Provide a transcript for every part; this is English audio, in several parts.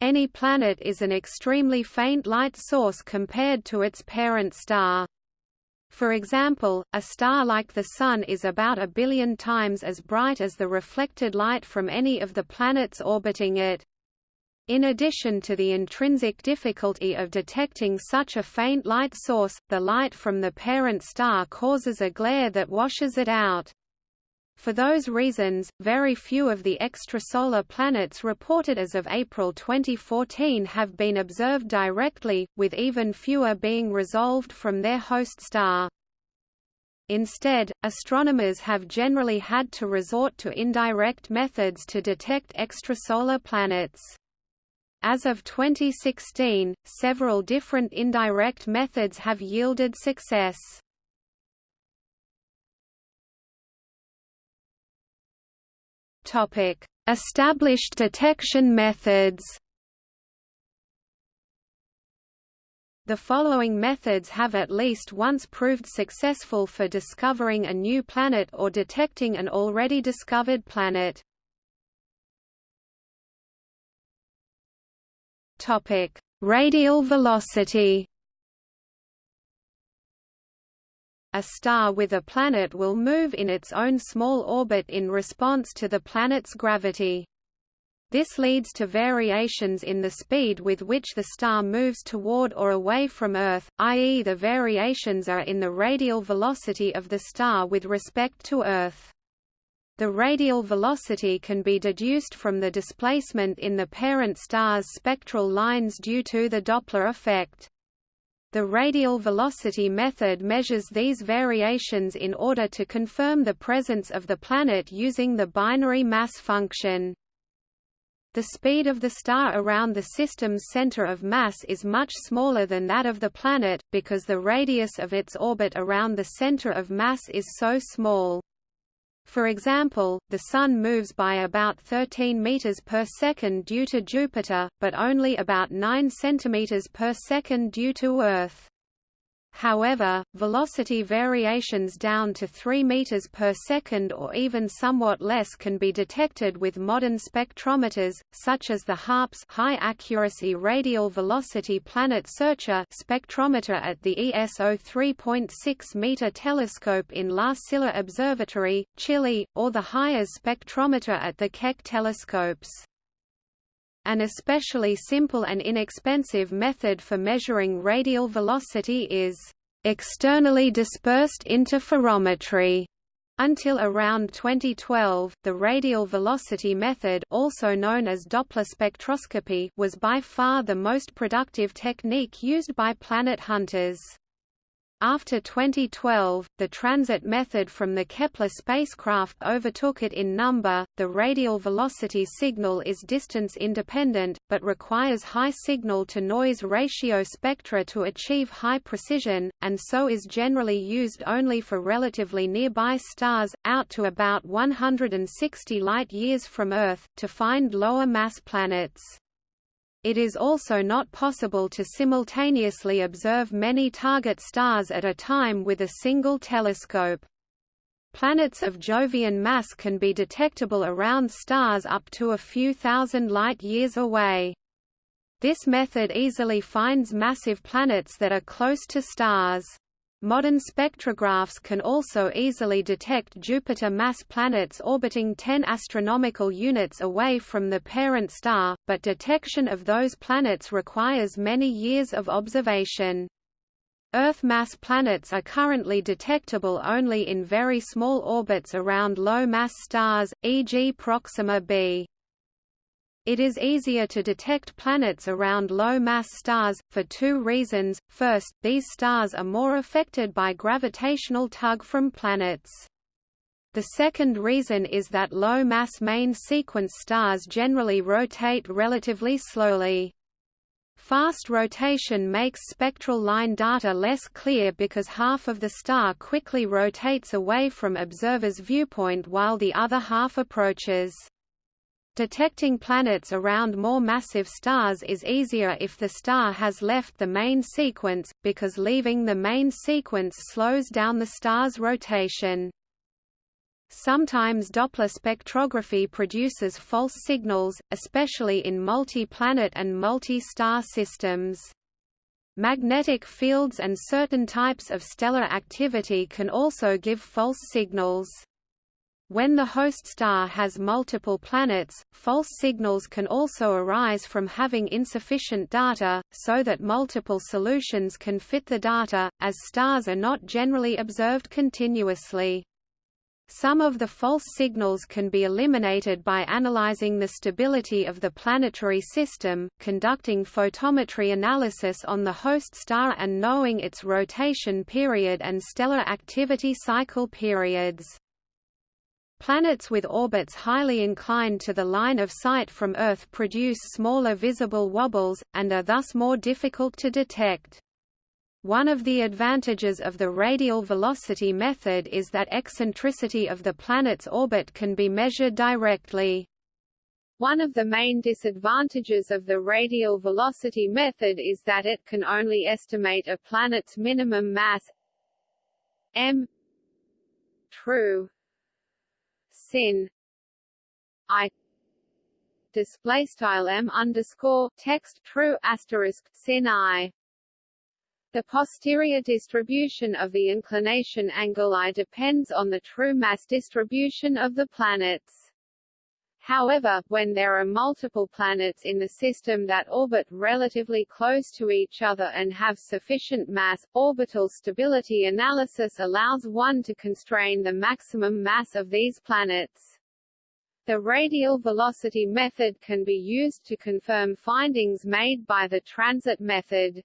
Any planet is an extremely faint light source compared to its parent star. For example, a star like the Sun is about a billion times as bright as the reflected light from any of the planets orbiting it. In addition to the intrinsic difficulty of detecting such a faint light source, the light from the parent star causes a glare that washes it out. For those reasons, very few of the extrasolar planets reported as of April 2014 have been observed directly, with even fewer being resolved from their host star. Instead, astronomers have generally had to resort to indirect methods to detect extrasolar planets. As of 2016, several different indirect methods have yielded success. Topic: Established detection methods. The following methods have at least once proved successful for discovering a new planet or detecting an already discovered planet. Topic: Radial velocity. A star with a planet will move in its own small orbit in response to the planet's gravity. This leads to variations in the speed with which the star moves toward or away from Earth, i.e. the variations are in the radial velocity of the star with respect to Earth. The radial velocity can be deduced from the displacement in the parent star's spectral lines due to the Doppler effect. The radial velocity method measures these variations in order to confirm the presence of the planet using the binary mass function. The speed of the star around the system's center of mass is much smaller than that of the planet, because the radius of its orbit around the center of mass is so small. For example, the Sun moves by about 13 meters per second due to Jupiter, but only about 9 centimeters per second due to Earth. However, velocity variations down to 3 meters per second or even somewhat less can be detected with modern spectrometers, such as the HARPS High Accuracy Radial Velocity Planet Searcher spectrometer at the ESO 3.6 meter telescope in La Silla Observatory, Chile, or the HIRES spectrometer at the Keck telescopes. An especially simple and inexpensive method for measuring radial velocity is externally dispersed interferometry. Until around 2012, the radial velocity method also known as Doppler spectroscopy was by far the most productive technique used by planet hunters. After 2012, the transit method from the Kepler spacecraft overtook it in number. The radial velocity signal is distance independent, but requires high signal to noise ratio spectra to achieve high precision, and so is generally used only for relatively nearby stars, out to about 160 light years from Earth, to find lower mass planets. It is also not possible to simultaneously observe many target stars at a time with a single telescope. Planets of Jovian mass can be detectable around stars up to a few thousand light-years away. This method easily finds massive planets that are close to stars. Modern spectrographs can also easily detect Jupiter mass planets orbiting 10 astronomical units away from the parent star, but detection of those planets requires many years of observation. Earth mass planets are currently detectable only in very small orbits around low-mass stars, e.g. Proxima b. It is easier to detect planets around low-mass stars, for two reasons. First, these stars are more affected by gravitational tug from planets. The second reason is that low-mass main sequence stars generally rotate relatively slowly. Fast rotation makes spectral line data less clear because half of the star quickly rotates away from observer's viewpoint while the other half approaches. Detecting planets around more massive stars is easier if the star has left the main sequence, because leaving the main sequence slows down the star's rotation. Sometimes Doppler spectrography produces false signals, especially in multi-planet and multi-star systems. Magnetic fields and certain types of stellar activity can also give false signals. When the host star has multiple planets, false signals can also arise from having insufficient data, so that multiple solutions can fit the data, as stars are not generally observed continuously. Some of the false signals can be eliminated by analyzing the stability of the planetary system, conducting photometry analysis on the host star and knowing its rotation period and stellar activity cycle periods. Planets with orbits highly inclined to the line of sight from Earth produce smaller visible wobbles, and are thus more difficult to detect. One of the advantages of the radial velocity method is that eccentricity of the planet's orbit can be measured directly. One of the main disadvantages of the radial velocity method is that it can only estimate a planet's minimum mass m true sin i display style m underscore text true asterisk sin i the posterior distribution of the inclination angle I depends on the true mass distribution of the planets. However, when there are multiple planets in the system that orbit relatively close to each other and have sufficient mass, orbital stability analysis allows one to constrain the maximum mass of these planets. The radial velocity method can be used to confirm findings made by the transit method.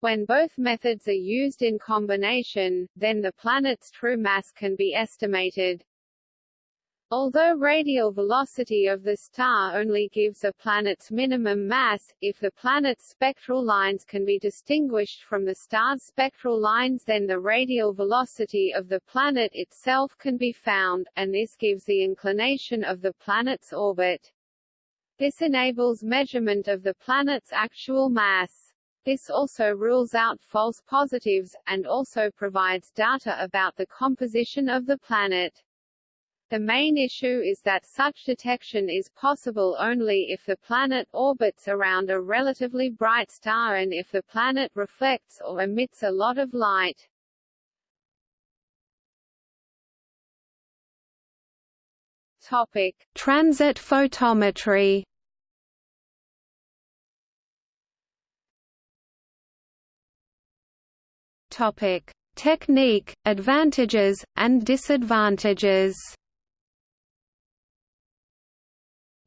When both methods are used in combination, then the planet's true mass can be estimated. Although radial velocity of the star only gives a planet's minimum mass, if the planet's spectral lines can be distinguished from the star's spectral lines then the radial velocity of the planet itself can be found, and this gives the inclination of the planet's orbit. This enables measurement of the planet's actual mass. This also rules out false positives, and also provides data about the composition of the planet. The main issue is that such detection is possible only if the planet orbits around a relatively bright star and if the planet reflects or emits a lot of light. Topic: Transit photometry. Topic: Technique, advantages, and disadvantages.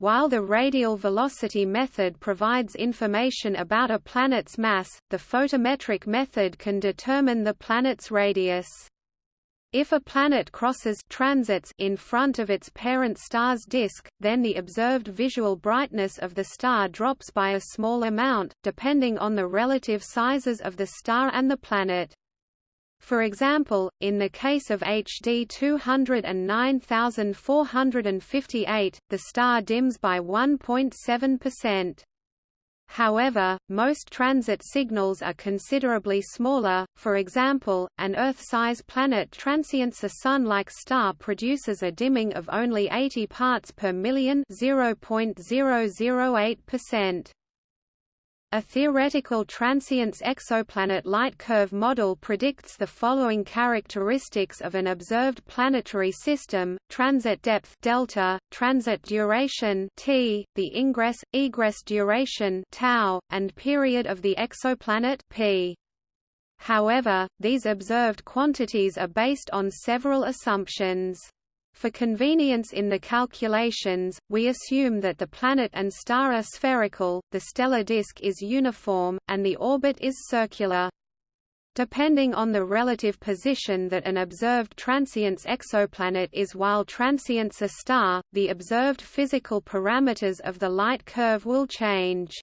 While the radial velocity method provides information about a planet's mass, the photometric method can determine the planet's radius. If a planet crosses transits in front of its parent star's disk, then the observed visual brightness of the star drops by a small amount, depending on the relative sizes of the star and the planet. For example, in the case of HD 209458, the star dims by 1.7%. However, most transit signals are considerably smaller, for example, an Earth-size planet transients a Sun-like star produces a dimming of only 80 parts per million 0.008%. A theoretical transients exoplanet light curve model predicts the following characteristics of an observed planetary system: transit depth delta, transit duration t, the ingress egress duration tau, and period of the exoplanet p. However, these observed quantities are based on several assumptions. For convenience in the calculations, we assume that the planet and star are spherical, the stellar disk is uniform, and the orbit is circular. Depending on the relative position that an observed transients exoplanet is while transients a star, the observed physical parameters of the light curve will change.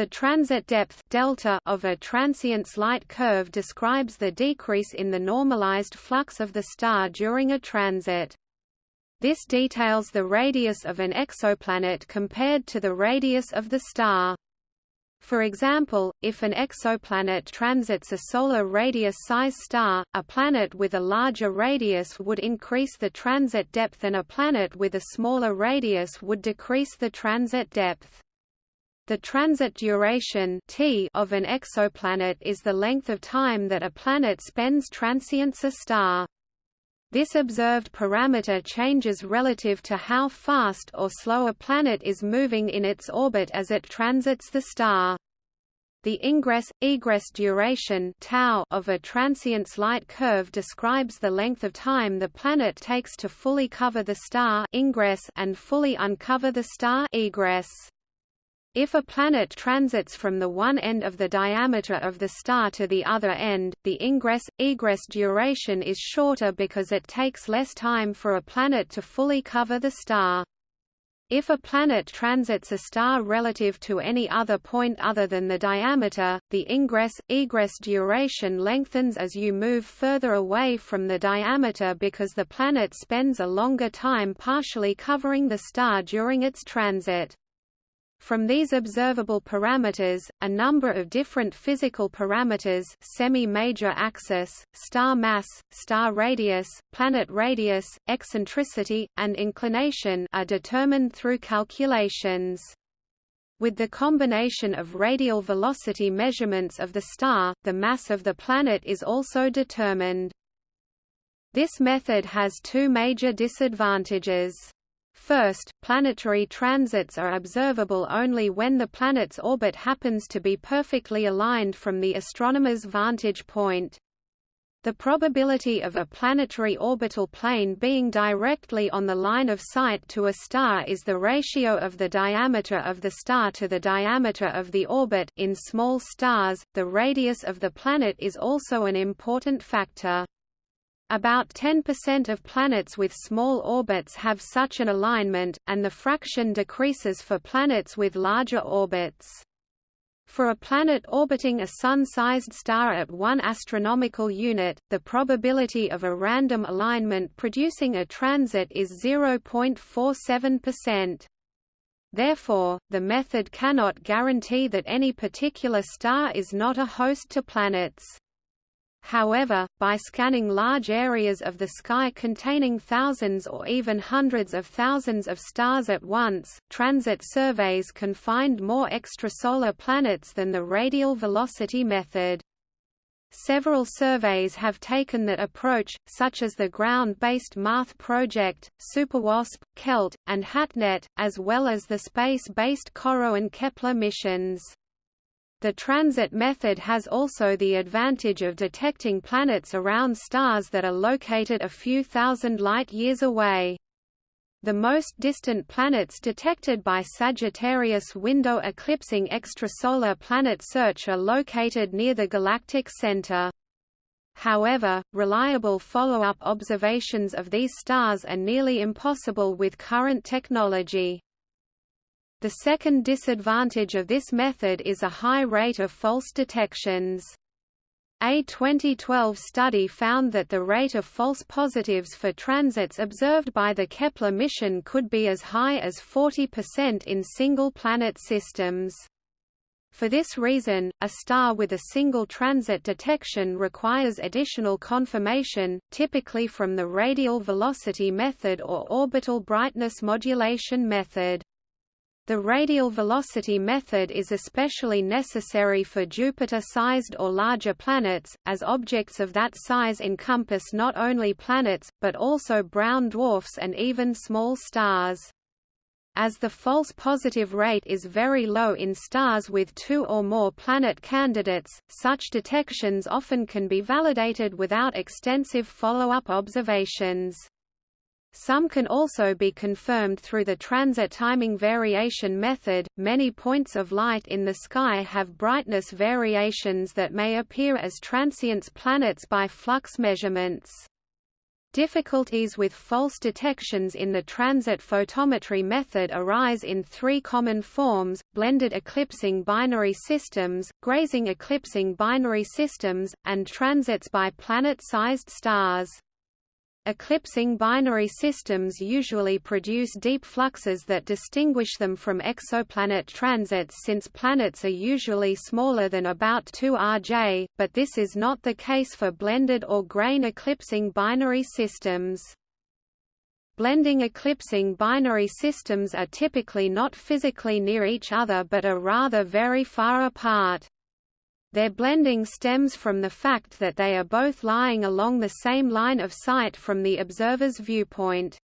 The transit depth delta of a transient's light curve describes the decrease in the normalized flux of the star during a transit. This details the radius of an exoplanet compared to the radius of the star. For example, if an exoplanet transits a solar radius-size star, a planet with a larger radius would increase the transit depth and a planet with a smaller radius would decrease the transit depth. The transit duration t of an exoplanet is the length of time that a planet spends transients a star. This observed parameter changes relative to how fast or slow a planet is moving in its orbit as it transits the star. The ingress-egress duration tau of a transient's light curve describes the length of time the planet takes to fully cover the star ingress and fully uncover the star egress. If a planet transits from the one end of the diameter of the star to the other end, the ingress-egress duration is shorter because it takes less time for a planet to fully cover the star. If a planet transits a star relative to any other point other than the diameter, the ingress-egress duration lengthens as you move further away from the diameter because the planet spends a longer time partially covering the star during its transit. From these observable parameters, a number of different physical parameters semi-major axis, star mass, star radius, planet radius, eccentricity, and inclination are determined through calculations. With the combination of radial velocity measurements of the star, the mass of the planet is also determined. This method has two major disadvantages. First, planetary transits are observable only when the planet's orbit happens to be perfectly aligned from the astronomer's vantage point. The probability of a planetary orbital plane being directly on the line of sight to a star is the ratio of the diameter of the star to the diameter of the orbit in small stars. The radius of the planet is also an important factor. About 10% of planets with small orbits have such an alignment, and the fraction decreases for planets with larger orbits. For a planet orbiting a Sun-sized star at one astronomical unit, the probability of a random alignment producing a transit is 0.47%. Therefore, the method cannot guarantee that any particular star is not a host to planets. However, by scanning large areas of the sky containing thousands or even hundreds of thousands of stars at once, transit surveys can find more extrasolar planets than the radial velocity method. Several surveys have taken that approach, such as the ground-based MEarth project, SuperWASP, KELT, and HATNET, as well as the space-based COROT and Kepler missions. The transit method has also the advantage of detecting planets around stars that are located a few thousand light-years away. The most distant planets detected by Sagittarius window eclipsing extrasolar planet search are located near the galactic center. However, reliable follow-up observations of these stars are nearly impossible with current technology. The second disadvantage of this method is a high rate of false detections. A 2012 study found that the rate of false positives for transits observed by the Kepler mission could be as high as 40% in single-planet systems. For this reason, a star with a single transit detection requires additional confirmation, typically from the radial velocity method or orbital brightness modulation method. The radial velocity method is especially necessary for Jupiter-sized or larger planets, as objects of that size encompass not only planets, but also brown dwarfs and even small stars. As the false positive rate is very low in stars with two or more planet candidates, such detections often can be validated without extensive follow-up observations. Some can also be confirmed through the transit timing variation method. Many points of light in the sky have brightness variations that may appear as transients planets by flux measurements. Difficulties with false detections in the transit photometry method arise in three common forms, blended eclipsing binary systems, grazing eclipsing binary systems, and transits by planet-sized stars. Eclipsing binary systems usually produce deep fluxes that distinguish them from exoplanet transits since planets are usually smaller than about 2 Rj, but this is not the case for blended or grain eclipsing binary systems. Blending eclipsing binary systems are typically not physically near each other but are rather very far apart. Their blending stems from the fact that they are both lying along the same line of sight from the observer's viewpoint.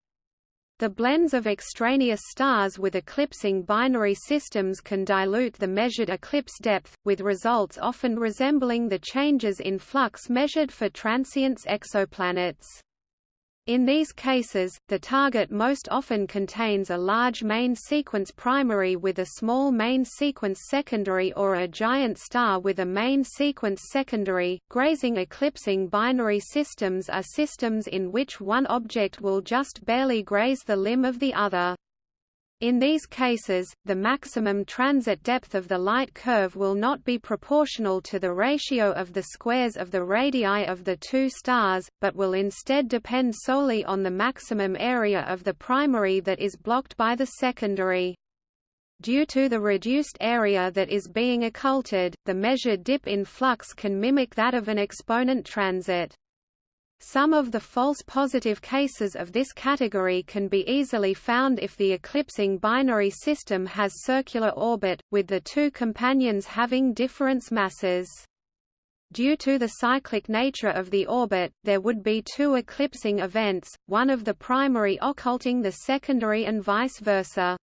The blends of extraneous stars with eclipsing binary systems can dilute the measured eclipse depth, with results often resembling the changes in flux measured for transients exoplanets. In these cases, the target most often contains a large main sequence primary with a small main sequence secondary or a giant star with a main sequence secondary. Grazing eclipsing binary systems are systems in which one object will just barely graze the limb of the other. In these cases, the maximum transit depth of the light curve will not be proportional to the ratio of the squares of the radii of the two stars, but will instead depend solely on the maximum area of the primary that is blocked by the secondary. Due to the reduced area that is being occulted, the measured dip in flux can mimic that of an exoplanet transit. Some of the false positive cases of this category can be easily found if the eclipsing binary system has circular orbit, with the two companions having difference masses. Due to the cyclic nature of the orbit, there would be two eclipsing events, one of the primary occulting the secondary and vice versa.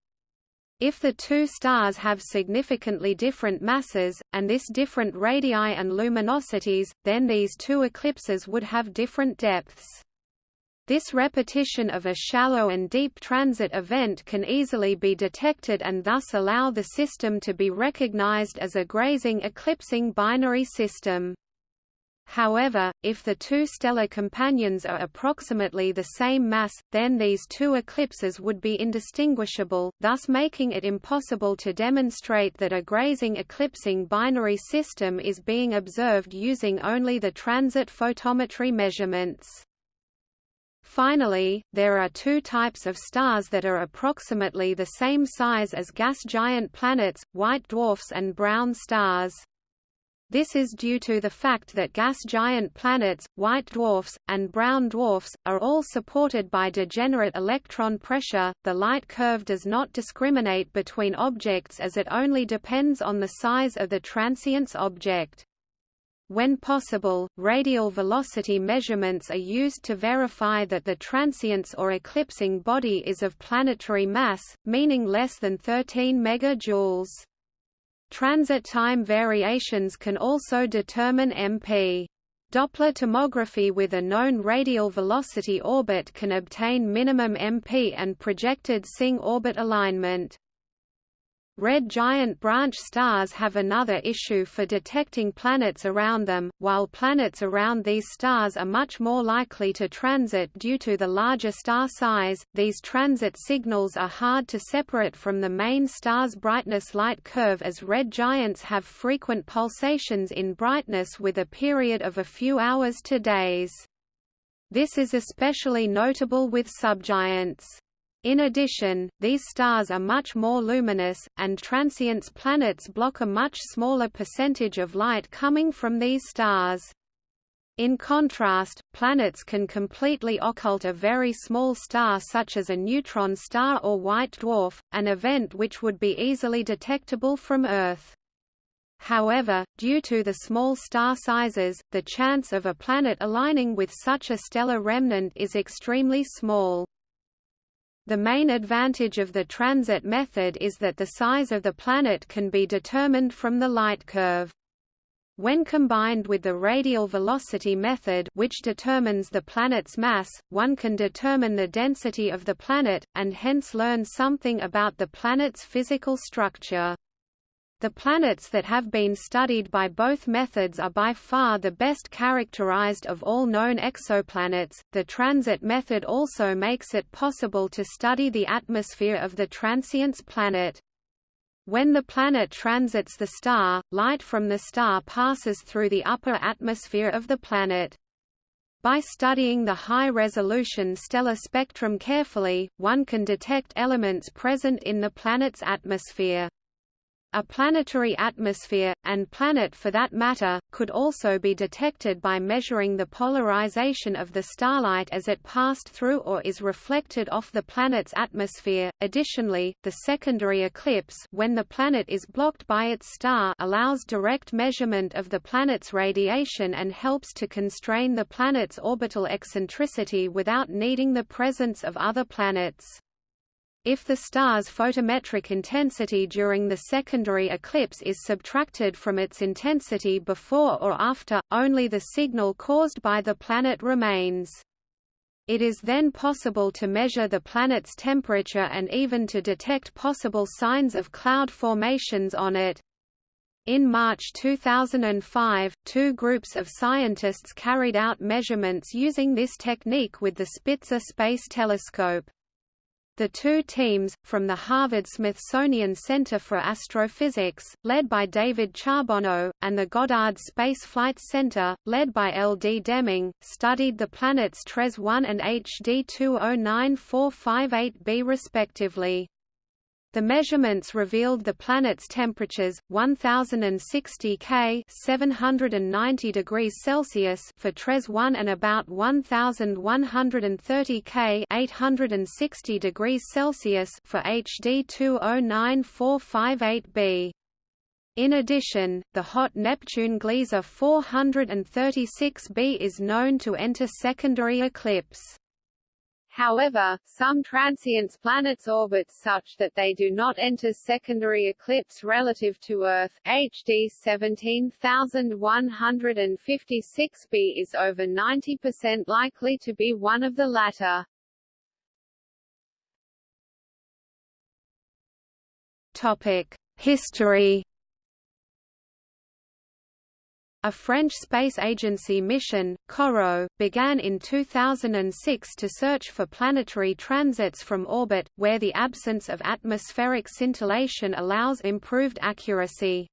If the two stars have significantly different masses, and this different radii and luminosities, then these two eclipses would have different depths. This repetition of a shallow and deep transit event can easily be detected and thus allow the system to be recognized as a grazing eclipsing binary system. However, if the two stellar companions are approximately the same mass, then these two eclipses would be indistinguishable, thus making it impossible to demonstrate that a grazing eclipsing binary system is being observed using only the transit photometry measurements. Finally, there are two types of stars that are approximately the same size as gas giant planets, white dwarfs and brown stars. This is due to the fact that gas giant planets, white dwarfs, and brown dwarfs, are all supported by degenerate electron pressure. The light curve does not discriminate between objects as it only depends on the size of the transient's object. When possible, radial velocity measurements are used to verify that the transient's or eclipsing body is of planetary mass, meaning less than 13 megajoules. Transit time variations can also determine MP. Doppler tomography with a known radial velocity orbit can obtain minimum MP and projected SING orbit alignment. Red giant branch stars have another issue for detecting planets around them, while planets around these stars are much more likely to transit due to the larger star size, these transit signals are hard to separate from the main star's brightness light curve as red giants have frequent pulsations in brightness with a period of a few hours to days. This is especially notable with subgiants. In addition, these stars are much more luminous, and transients planets block a much smaller percentage of light coming from these stars. In contrast, planets can completely occult a very small star such as a neutron star or white dwarf, an event which would be easily detectable from Earth. However, due to the small star sizes, the chance of a planet aligning with such a stellar remnant is extremely small. The main advantage of the transit method is that the size of the planet can be determined from the light curve. When combined with the radial velocity method which determines the planet's mass, one can determine the density of the planet, and hence learn something about the planet's physical structure. The planets that have been studied by both methods are by far the best characterized of all known exoplanets. The transit method also makes it possible to study the atmosphere of the transient's planet. When the planet transits the star, light from the star passes through the upper atmosphere of the planet. By studying the high-resolution stellar spectrum carefully, one can detect elements present in the planet's atmosphere. A planetary atmosphere, and planet for that matter, could also be detected by measuring the polarization of the starlight as it passed through or is reflected off the planet's atmosphere. Additionally, the secondary eclipse when the planet is blocked by its star allows direct measurement of the planet's radiation and helps to constrain the planet's orbital eccentricity without needing the presence of other planets. If the star's photometric intensity during the secondary eclipse is subtracted from its intensity before or after, only the signal caused by the planet remains. It is then possible to measure the planet's temperature and even to detect possible signs of cloud formations on it. In March 2005, two groups of scientists carried out measurements using this technique with the Spitzer Space Telescope. The two teams, from the Harvard-Smithsonian Center for Astrophysics, led by David Charbonneau, and the Goddard Space Flight Center, led by L. D. Deming, studied the planets TRES 1 and HD 209458b respectively. The measurements revealed the planet's temperatures 1060 K 790 degrees Celsius for TRES 1 and about 1130 K 860 degrees Celsius for HD 209458b. In addition, the hot Neptune Gliese 436b is known to enter secondary eclipse. However, some transients planets orbit such that they do not enter secondary eclipse relative to Earth. HD 17156b is over 90% likely to be one of the latter. Topic: History a French space agency mission, COROT, began in 2006 to search for planetary transits from orbit, where the absence of atmospheric scintillation allows improved accuracy.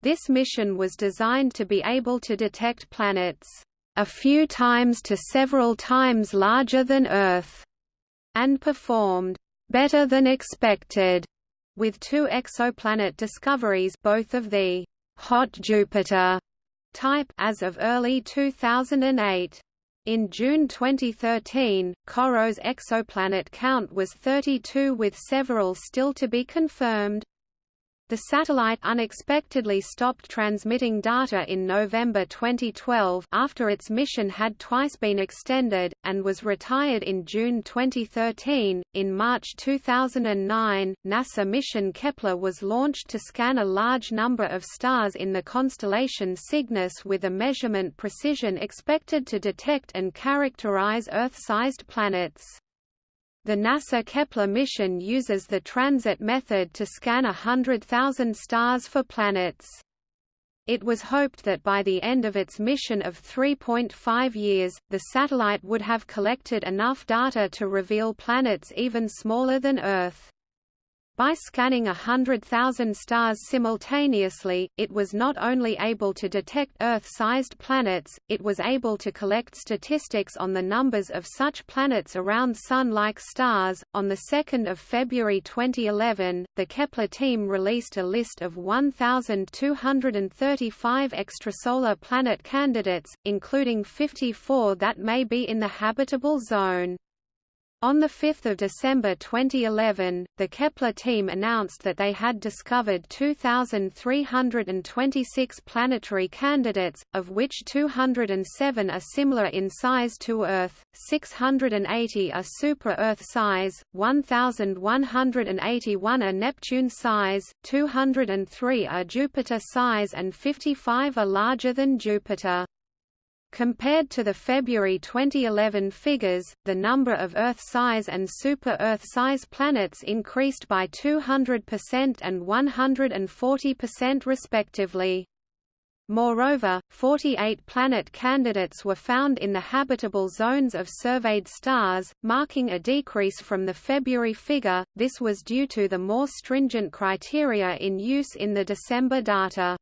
This mission was designed to be able to detect planets a few times to several times larger than Earth, and performed better than expected with two exoplanet discoveries both of the hot Jupiter type as of early 2008. In June 2013, COROT's exoplanet count was 32 with several still to be confirmed. The satellite unexpectedly stopped transmitting data in November 2012 after its mission had twice been extended, and was retired in June 2013. In March 2009, NASA mission Kepler was launched to scan a large number of stars in the constellation Cygnus with a measurement precision expected to detect and characterize Earth-sized planets. The NASA Kepler mission uses the transit method to scan a hundred thousand stars for planets. It was hoped that by the end of its mission of 3.5 years, the satellite would have collected enough data to reveal planets even smaller than Earth. By scanning hundred thousand stars simultaneously, it was not only able to detect Earth-sized planets, it was able to collect statistics on the numbers of such planets around Sun-like stars. On the 2nd of February 2011, the Kepler team released a list of 1,235 extrasolar planet candidates, including 54 that may be in the habitable zone. On 5 December 2011, the Kepler team announced that they had discovered 2,326 planetary candidates, of which 207 are similar in size to Earth, 680 are super-Earth size, 1,181 are Neptune size, 203 are Jupiter size and 55 are larger than Jupiter. Compared to the February 2011 figures, the number of Earth-size and super-Earth-size planets increased by 200% and 140% respectively. Moreover, 48 planet candidates were found in the habitable zones of surveyed stars, marking a decrease from the February figure. This was due to the more stringent criteria in use in the December data.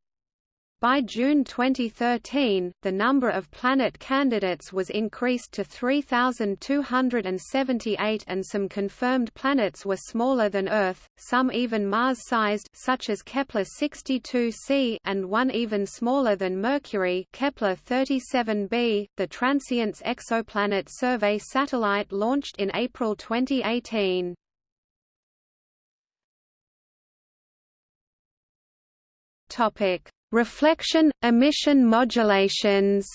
By June 2013, the number of planet candidates was increased to 3,278 and some confirmed planets were smaller than Earth, some even Mars-sized such as Kepler-62c and one even smaller than Mercury Kepler-37b. The Transiting Exoplanet Survey satellite launched in April 2018. Topic Reflection – emission modulations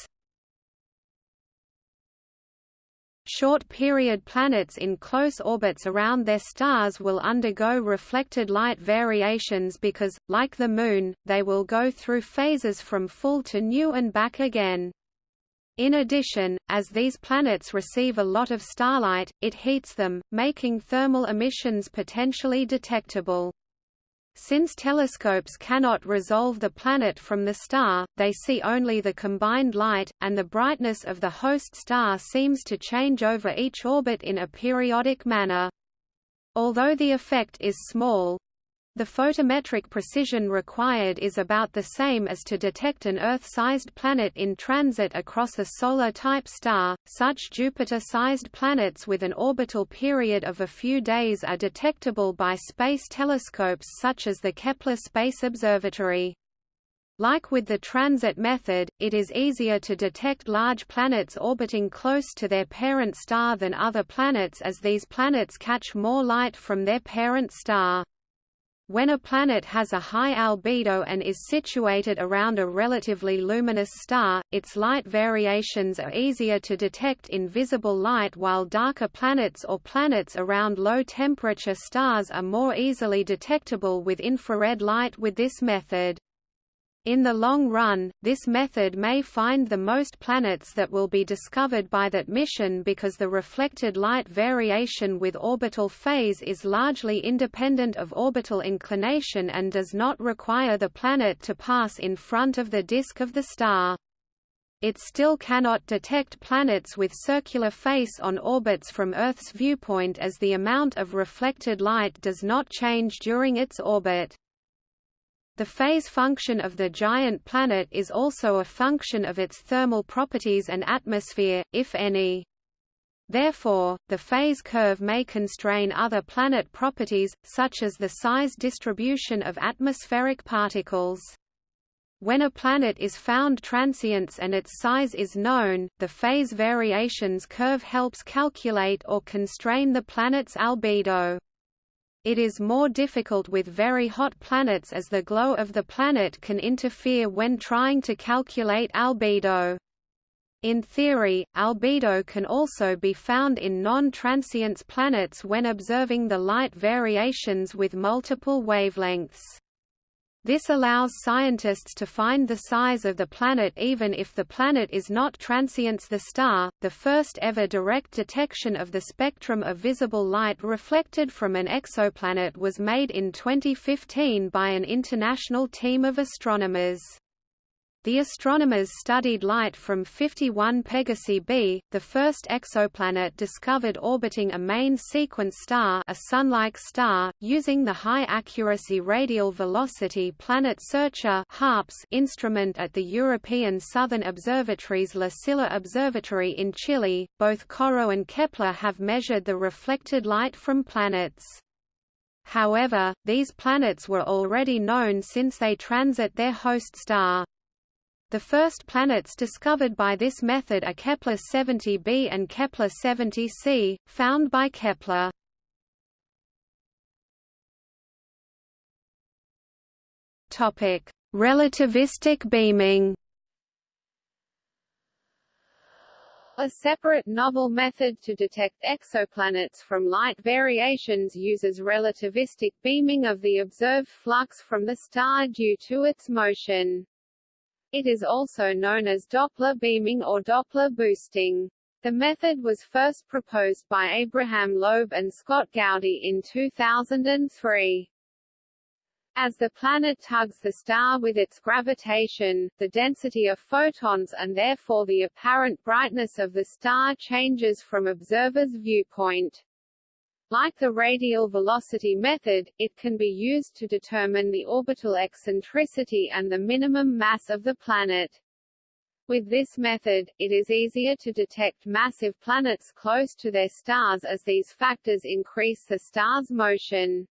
Short-period planets in close orbits around their stars will undergo reflected light variations because, like the Moon, they will go through phases from full to new and back again. In addition, as these planets receive a lot of starlight, it heats them, making thermal emissions potentially detectable. Since telescopes cannot resolve the planet from the star, they see only the combined light, and the brightness of the host star seems to change over each orbit in a periodic manner. Although the effect is small, the photometric precision required is about the same as to detect an Earth-sized planet in transit across a solar-type star. Such Jupiter-sized planets with an orbital period of a few days are detectable by space telescopes such as the Kepler Space Observatory. Like with the transit method, it is easier to detect large planets orbiting close to their parent star than other planets as these planets catch more light from their parent star. When a planet has a high albedo and is situated around a relatively luminous star, its light variations are easier to detect in visible light while darker planets or planets around low-temperature stars are more easily detectable with infrared light with this method. In the long run, this method may find the most planets that will be discovered by that mission because the reflected light variation with orbital phase is largely independent of orbital inclination and does not require the planet to pass in front of the disk of the star. It still cannot detect planets with circular face on orbits from Earth's viewpoint as the amount of reflected light does not change during its orbit. The phase function of the giant planet is also a function of its thermal properties and atmosphere, if any. Therefore, the phase curve may constrain other planet properties, such as the size distribution of atmospheric particles. When a planet is found transients and its size is known, the phase variations curve helps calculate or constrain the planet's albedo. It is more difficult with very hot planets as the glow of the planet can interfere when trying to calculate albedo. In theory, albedo can also be found in non-transients planets when observing the light variations with multiple wavelengths. This allows scientists to find the size of the planet even if the planet is not transients the star. The first ever direct detection of the spectrum of visible light reflected from an exoplanet was made in 2015 by an international team of astronomers. The astronomers studied light from 51 Pegasi b, the first exoplanet discovered orbiting a main sequence star a Sun-like star, using the high-accuracy radial velocity Planet Searcher (HARPS) instrument at the European Southern Observatory's La Silla Observatory in Chile. Both CoRoT and Kepler have measured the reflected light from planets. However, these planets were already known since they transit their host star. The first planets discovered by this method are Kepler 70b and Kepler 70c, found by Kepler. Topic: Relativistic beaming. A separate novel method to detect exoplanets from light variations uses relativistic beaming of the observed flux from the star due to its motion. It is also known as Doppler beaming or Doppler boosting. The method was first proposed by Abraham Loeb and Scott Gaudi in 2003. As the planet tugs the star with its gravitation, the density of photons and therefore the apparent brightness of the star changes from observer's viewpoint. Like the radial velocity method, it can be used to determine the orbital eccentricity and the minimum mass of the planet. With this method, it is easier to detect massive planets close to their stars as these factors increase the star's motion.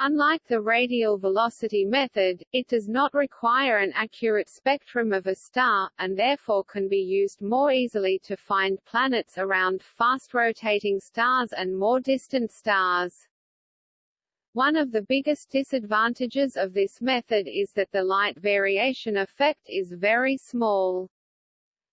Unlike the radial velocity method, it does not require an accurate spectrum of a star, and therefore can be used more easily to find planets around fast-rotating stars and more distant stars. One of the biggest disadvantages of this method is that the light variation effect is very small.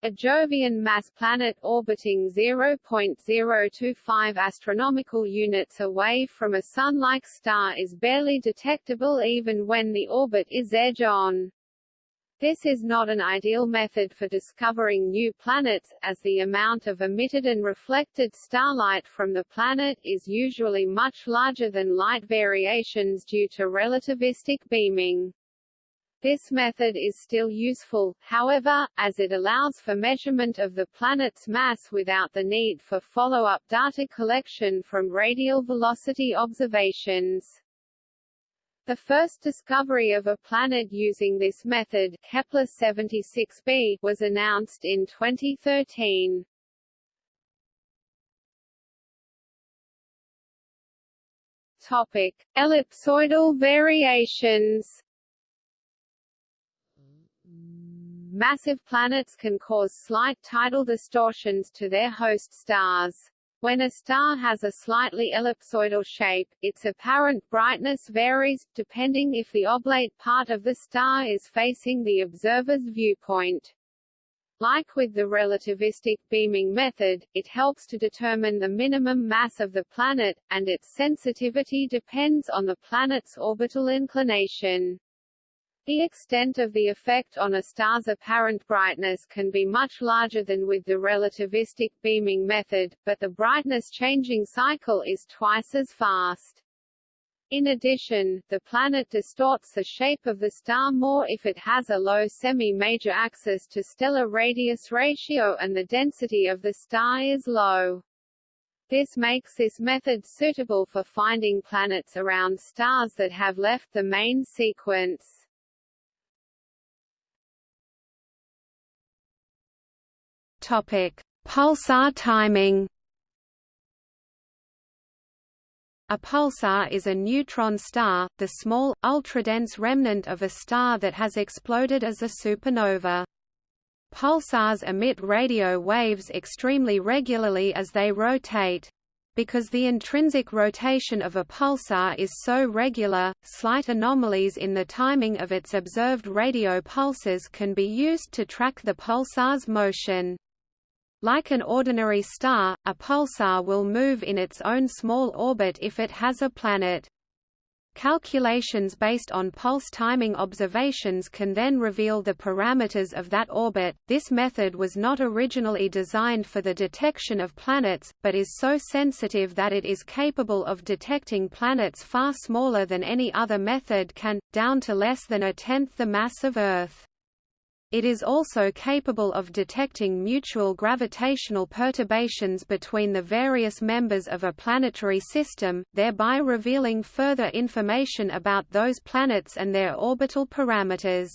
A Jovian mass planet orbiting 0.025 astronomical units away from a Sun-like star is barely detectable even when the orbit is edge-on. This is not an ideal method for discovering new planets, as the amount of emitted and reflected starlight from the planet is usually much larger than light variations due to relativistic beaming. This method is still useful, however, as it allows for measurement of the planet's mass without the need for follow-up data collection from radial velocity observations. The first discovery of a planet using this method, Kepler 76b, was announced in 2013. Topic: Ellipsoidal variations. Massive planets can cause slight tidal distortions to their host stars. When a star has a slightly ellipsoidal shape, its apparent brightness varies, depending if the oblate part of the star is facing the observer's viewpoint. Like with the relativistic beaming method, it helps to determine the minimum mass of the planet, and its sensitivity depends on the planet's orbital inclination. The extent of the effect on a star's apparent brightness can be much larger than with the relativistic beaming method, but the brightness changing cycle is twice as fast. In addition, the planet distorts the shape of the star more if it has a low semi-major axis to stellar radius ratio and the density of the star is low. This makes this method suitable for finding planets around stars that have left the main sequence. Topic: Pulsar timing. A pulsar is a neutron star, the small, ultradense remnant of a star that has exploded as a supernova. Pulsars emit radio waves extremely regularly as they rotate. Because the intrinsic rotation of a pulsar is so regular, slight anomalies in the timing of its observed radio pulses can be used to track the pulsar's motion. Like an ordinary star, a pulsar will move in its own small orbit if it has a planet. Calculations based on pulse timing observations can then reveal the parameters of that orbit. This method was not originally designed for the detection of planets, but is so sensitive that it is capable of detecting planets far smaller than any other method can, down to less than a tenth the mass of Earth. It is also capable of detecting mutual gravitational perturbations between the various members of a planetary system, thereby revealing further information about those planets and their orbital parameters.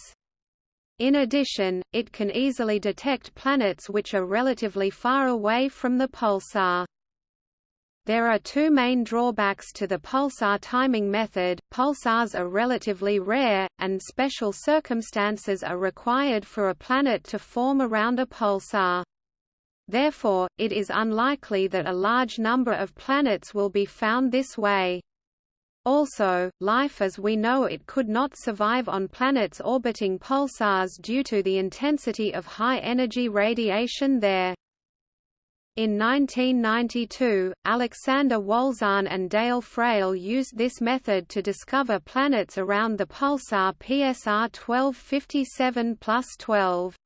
In addition, it can easily detect planets which are relatively far away from the pulsar. There are two main drawbacks to the pulsar timing method, pulsars are relatively rare, and special circumstances are required for a planet to form around a pulsar. Therefore, it is unlikely that a large number of planets will be found this way. Also, life as we know it could not survive on planets orbiting pulsars due to the intensity of high-energy radiation there. In 1992, Alexander Wolszczan and Dale Frail used this method to discover planets around the pulsar PSR 1257 12.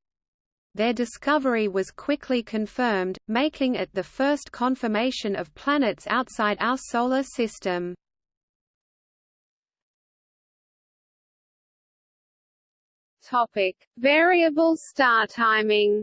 Their discovery was quickly confirmed, making it the first confirmation of planets outside our Solar System. Topic. Variable star timing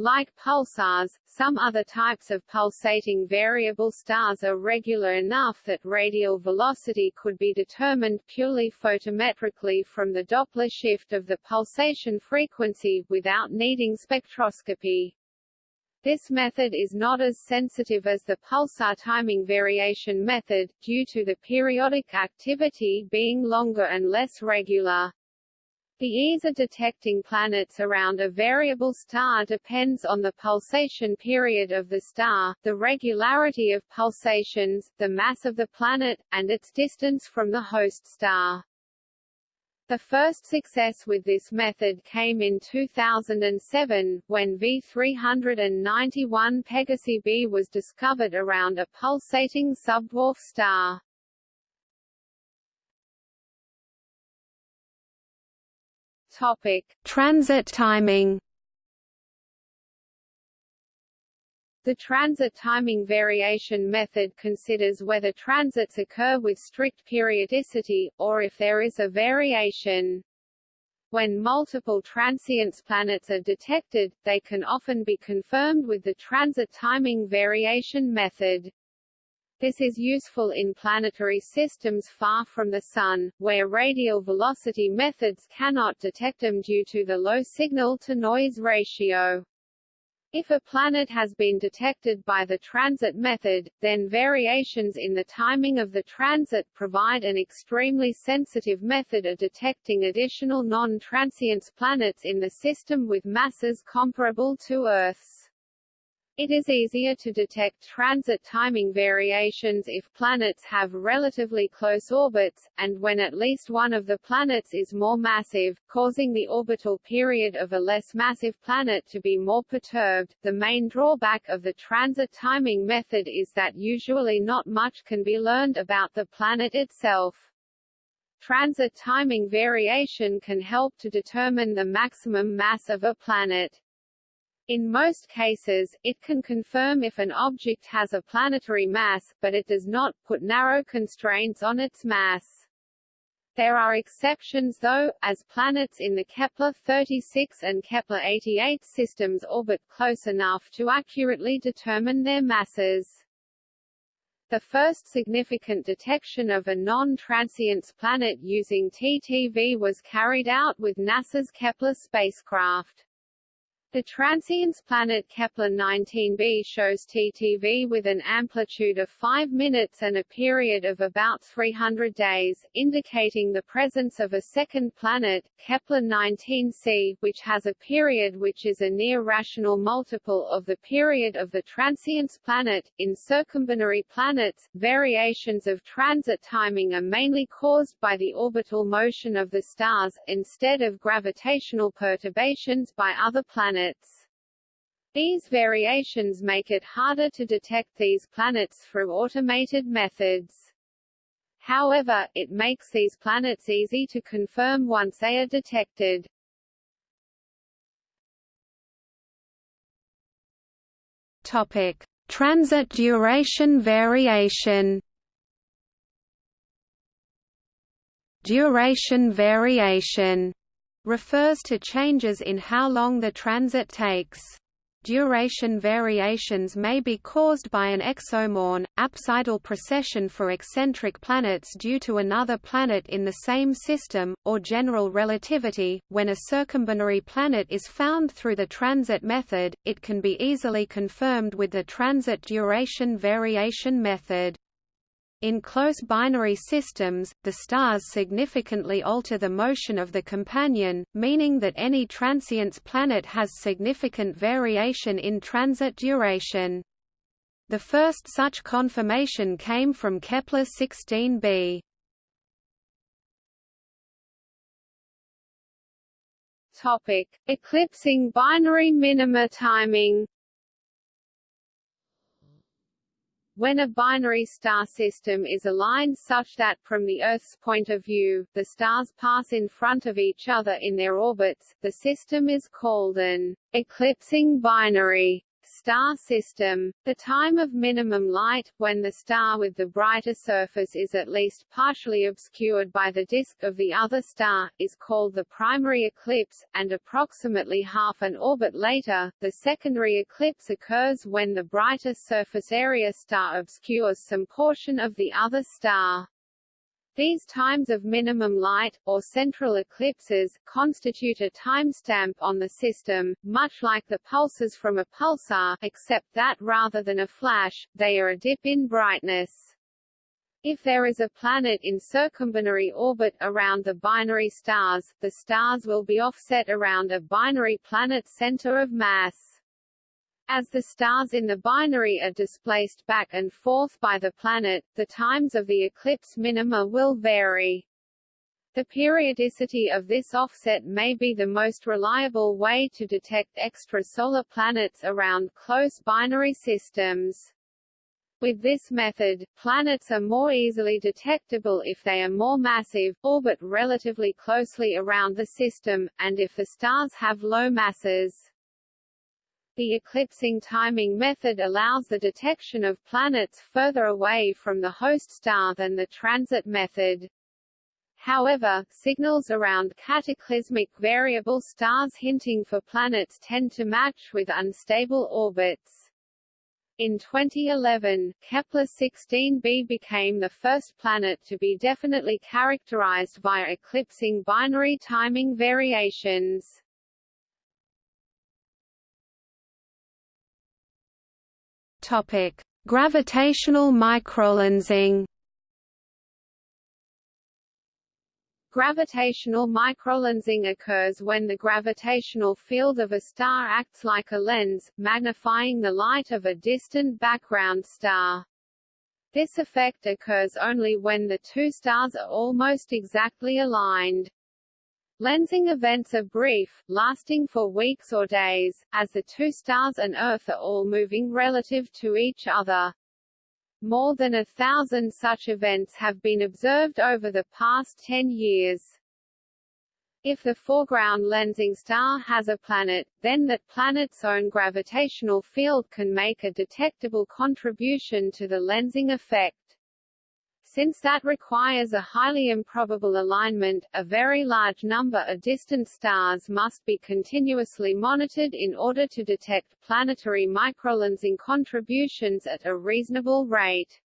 Like pulsars, some other types of pulsating variable stars are regular enough that radial velocity could be determined purely photometrically from the Doppler shift of the pulsation frequency, without needing spectroscopy. This method is not as sensitive as the pulsar timing variation method, due to the periodic activity being longer and less regular. The ease of detecting planets around a variable star depends on the pulsation period of the star, the regularity of pulsations, the mass of the planet, and its distance from the host star. The first success with this method came in 2007, when V391 Pegasi b was discovered around a pulsating subdwarf star. Topic: Transit timing. The transit timing variation method considers whether transits occur with strict periodicity, or if there is a variation. When multiple transients planets are detected, they can often be confirmed with the transit timing variation method. This is useful in planetary systems far from the Sun, where radial velocity methods cannot detect them due to the low signal-to-noise ratio. If a planet has been detected by the transit method, then variations in the timing of the transit provide an extremely sensitive method of detecting additional non-transients planets in the system with masses comparable to Earth's. It is easier to detect transit timing variations if planets have relatively close orbits, and when at least one of the planets is more massive, causing the orbital period of a less massive planet to be more perturbed. The main drawback of the transit timing method is that usually not much can be learned about the planet itself. Transit timing variation can help to determine the maximum mass of a planet. In most cases, it can confirm if an object has a planetary mass, but it does not put narrow constraints on its mass. There are exceptions though, as planets in the Kepler-36 and Kepler-88 systems orbit close enough to accurately determine their masses. The first significant detection of a non-transients planet using TTV was carried out with NASA's Kepler spacecraft. The transients planet Kepler-19b shows TTV with an amplitude of 5 minutes and a period of about 300 days, indicating the presence of a second planet, Kepler-19c, which has a period which is a near rational multiple of the period of the transients planet. In circumbinary planets, variations of transit timing are mainly caused by the orbital motion of the stars, instead of gravitational perturbations by other planets planets. These variations make it harder to detect these planets through automated methods. However, it makes these planets easy to confirm once they are detected. Topic: Transit duration variation. Duration variation refers to changes in how long the transit takes. Duration variations may be caused by an exomoon, apsidal precession for eccentric planets due to another planet in the same system, or general relativity. When a circumbinary planet is found through the transit method, it can be easily confirmed with the transit duration variation method. In close binary systems, the stars significantly alter the motion of the companion, meaning that any transients planet has significant variation in transit duration. The first such confirmation came from Kepler 16b. Topic: Eclipsing binary minima timing. When a binary star system is aligned such that from the Earth's point of view, the stars pass in front of each other in their orbits, the system is called an eclipsing binary Star system, the time of minimum light, when the star with the brighter surface is at least partially obscured by the disk of the other star, is called the primary eclipse, and approximately half an orbit later, the secondary eclipse occurs when the brighter surface area star obscures some portion of the other star. These times of minimum light, or central eclipses, constitute a timestamp on the system, much like the pulses from a pulsar, except that rather than a flash, they are a dip in brightness. If there is a planet in circumbinary orbit around the binary stars, the stars will be offset around a binary planet center of mass. As the stars in the binary are displaced back and forth by the planet, the times of the eclipse minima will vary. The periodicity of this offset may be the most reliable way to detect extrasolar planets around close binary systems. With this method, planets are more easily detectable if they are more massive, orbit relatively closely around the system, and if the stars have low masses. The eclipsing timing method allows the detection of planets further away from the host star than the transit method. However, signals around cataclysmic variable stars hinting for planets tend to match with unstable orbits. In 2011, Kepler-16b became the first planet to be definitely characterized via eclipsing binary timing variations. Topic: Gravitational microlensing. Gravitational microlensing occurs when the gravitational field of a star acts like a lens, magnifying the light of a distant background star. This effect occurs only when the two stars are almost exactly aligned. Lensing events are brief, lasting for weeks or days, as the two stars and Earth are all moving relative to each other. More than a thousand such events have been observed over the past 10 years. If the foreground lensing star has a planet, then that planet's own gravitational field can make a detectable contribution to the lensing effect. Since that requires a highly improbable alignment, a very large number of distant stars must be continuously monitored in order to detect planetary microlensing contributions at a reasonable rate.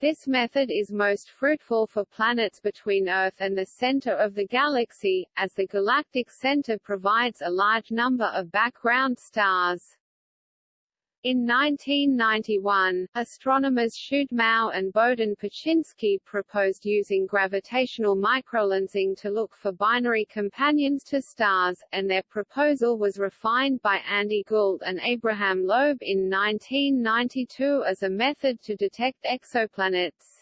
This method is most fruitful for planets between Earth and the center of the galaxy, as the galactic center provides a large number of background stars. In 1991, astronomers Shude Mao and Bohdan Paczynski proposed using gravitational microlensing to look for binary companions to stars, and their proposal was refined by Andy Gould and Abraham Loeb in 1992 as a method to detect exoplanets.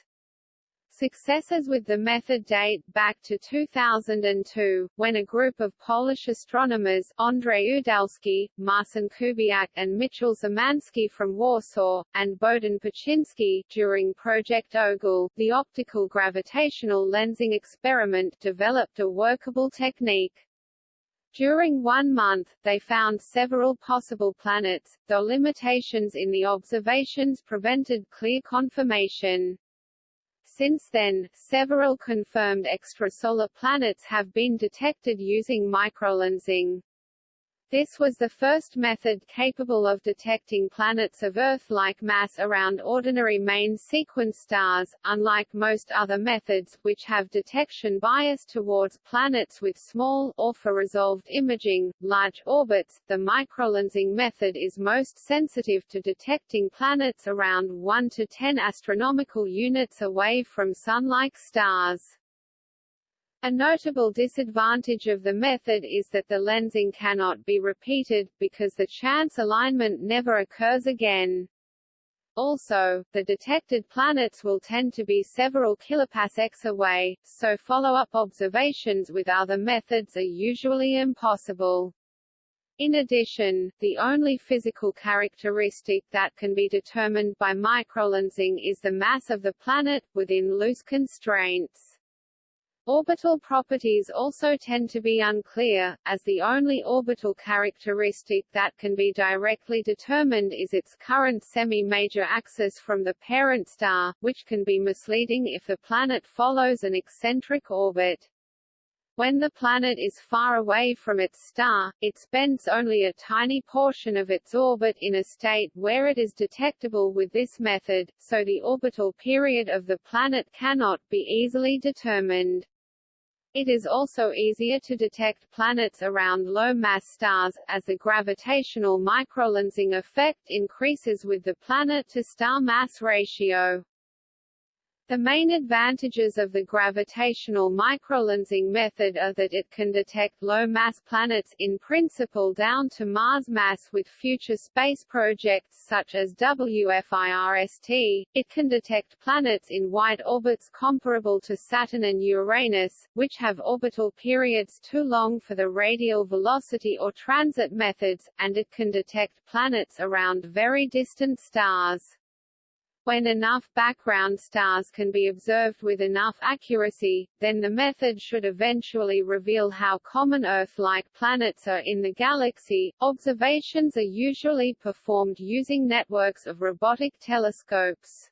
Successes with the method date back to 2002, when a group of Polish astronomers Andrzej Udalski, Marcin Kubiak and Michał Szymanski from Warsaw, and Bohdan Paczynski, during Project Ogle, the optical gravitational lensing experiment developed a workable technique. During one month, they found several possible planets, though limitations in the observations prevented clear confirmation. Since then, several confirmed extrasolar planets have been detected using microlensing. This was the first method capable of detecting planets of Earth-like mass around ordinary main sequence stars, unlike most other methods, which have detection bias towards planets with small, or for resolved imaging, large orbits. The microlensing method is most sensitive to detecting planets around 1 to 10 astronomical units away from Sun-like stars. A notable disadvantage of the method is that the lensing cannot be repeated, because the chance alignment never occurs again. Also, the detected planets will tend to be several kiloparsecs away, so follow-up observations with other methods are usually impossible. In addition, the only physical characteristic that can be determined by microlensing is the mass of the planet, within loose constraints. Orbital properties also tend to be unclear, as the only orbital characteristic that can be directly determined is its current semi-major axis from the parent star, which can be misleading if the planet follows an eccentric orbit. When the planet is far away from its star, it spends only a tiny portion of its orbit in a state where it is detectable with this method, so the orbital period of the planet cannot be easily determined. It is also easier to detect planets around low-mass stars, as the gravitational microlensing effect increases with the planet-to-star mass ratio. The main advantages of the gravitational microlensing method are that it can detect low-mass planets in principle down to Mars mass with future space projects such as WFIRST. It can detect planets in wide orbits comparable to Saturn and Uranus, which have orbital periods too long for the radial velocity or transit methods, and it can detect planets around very distant stars. When enough background stars can be observed with enough accuracy, then the method should eventually reveal how common Earth-like planets are in the galaxy. Observations are usually performed using networks of robotic telescopes.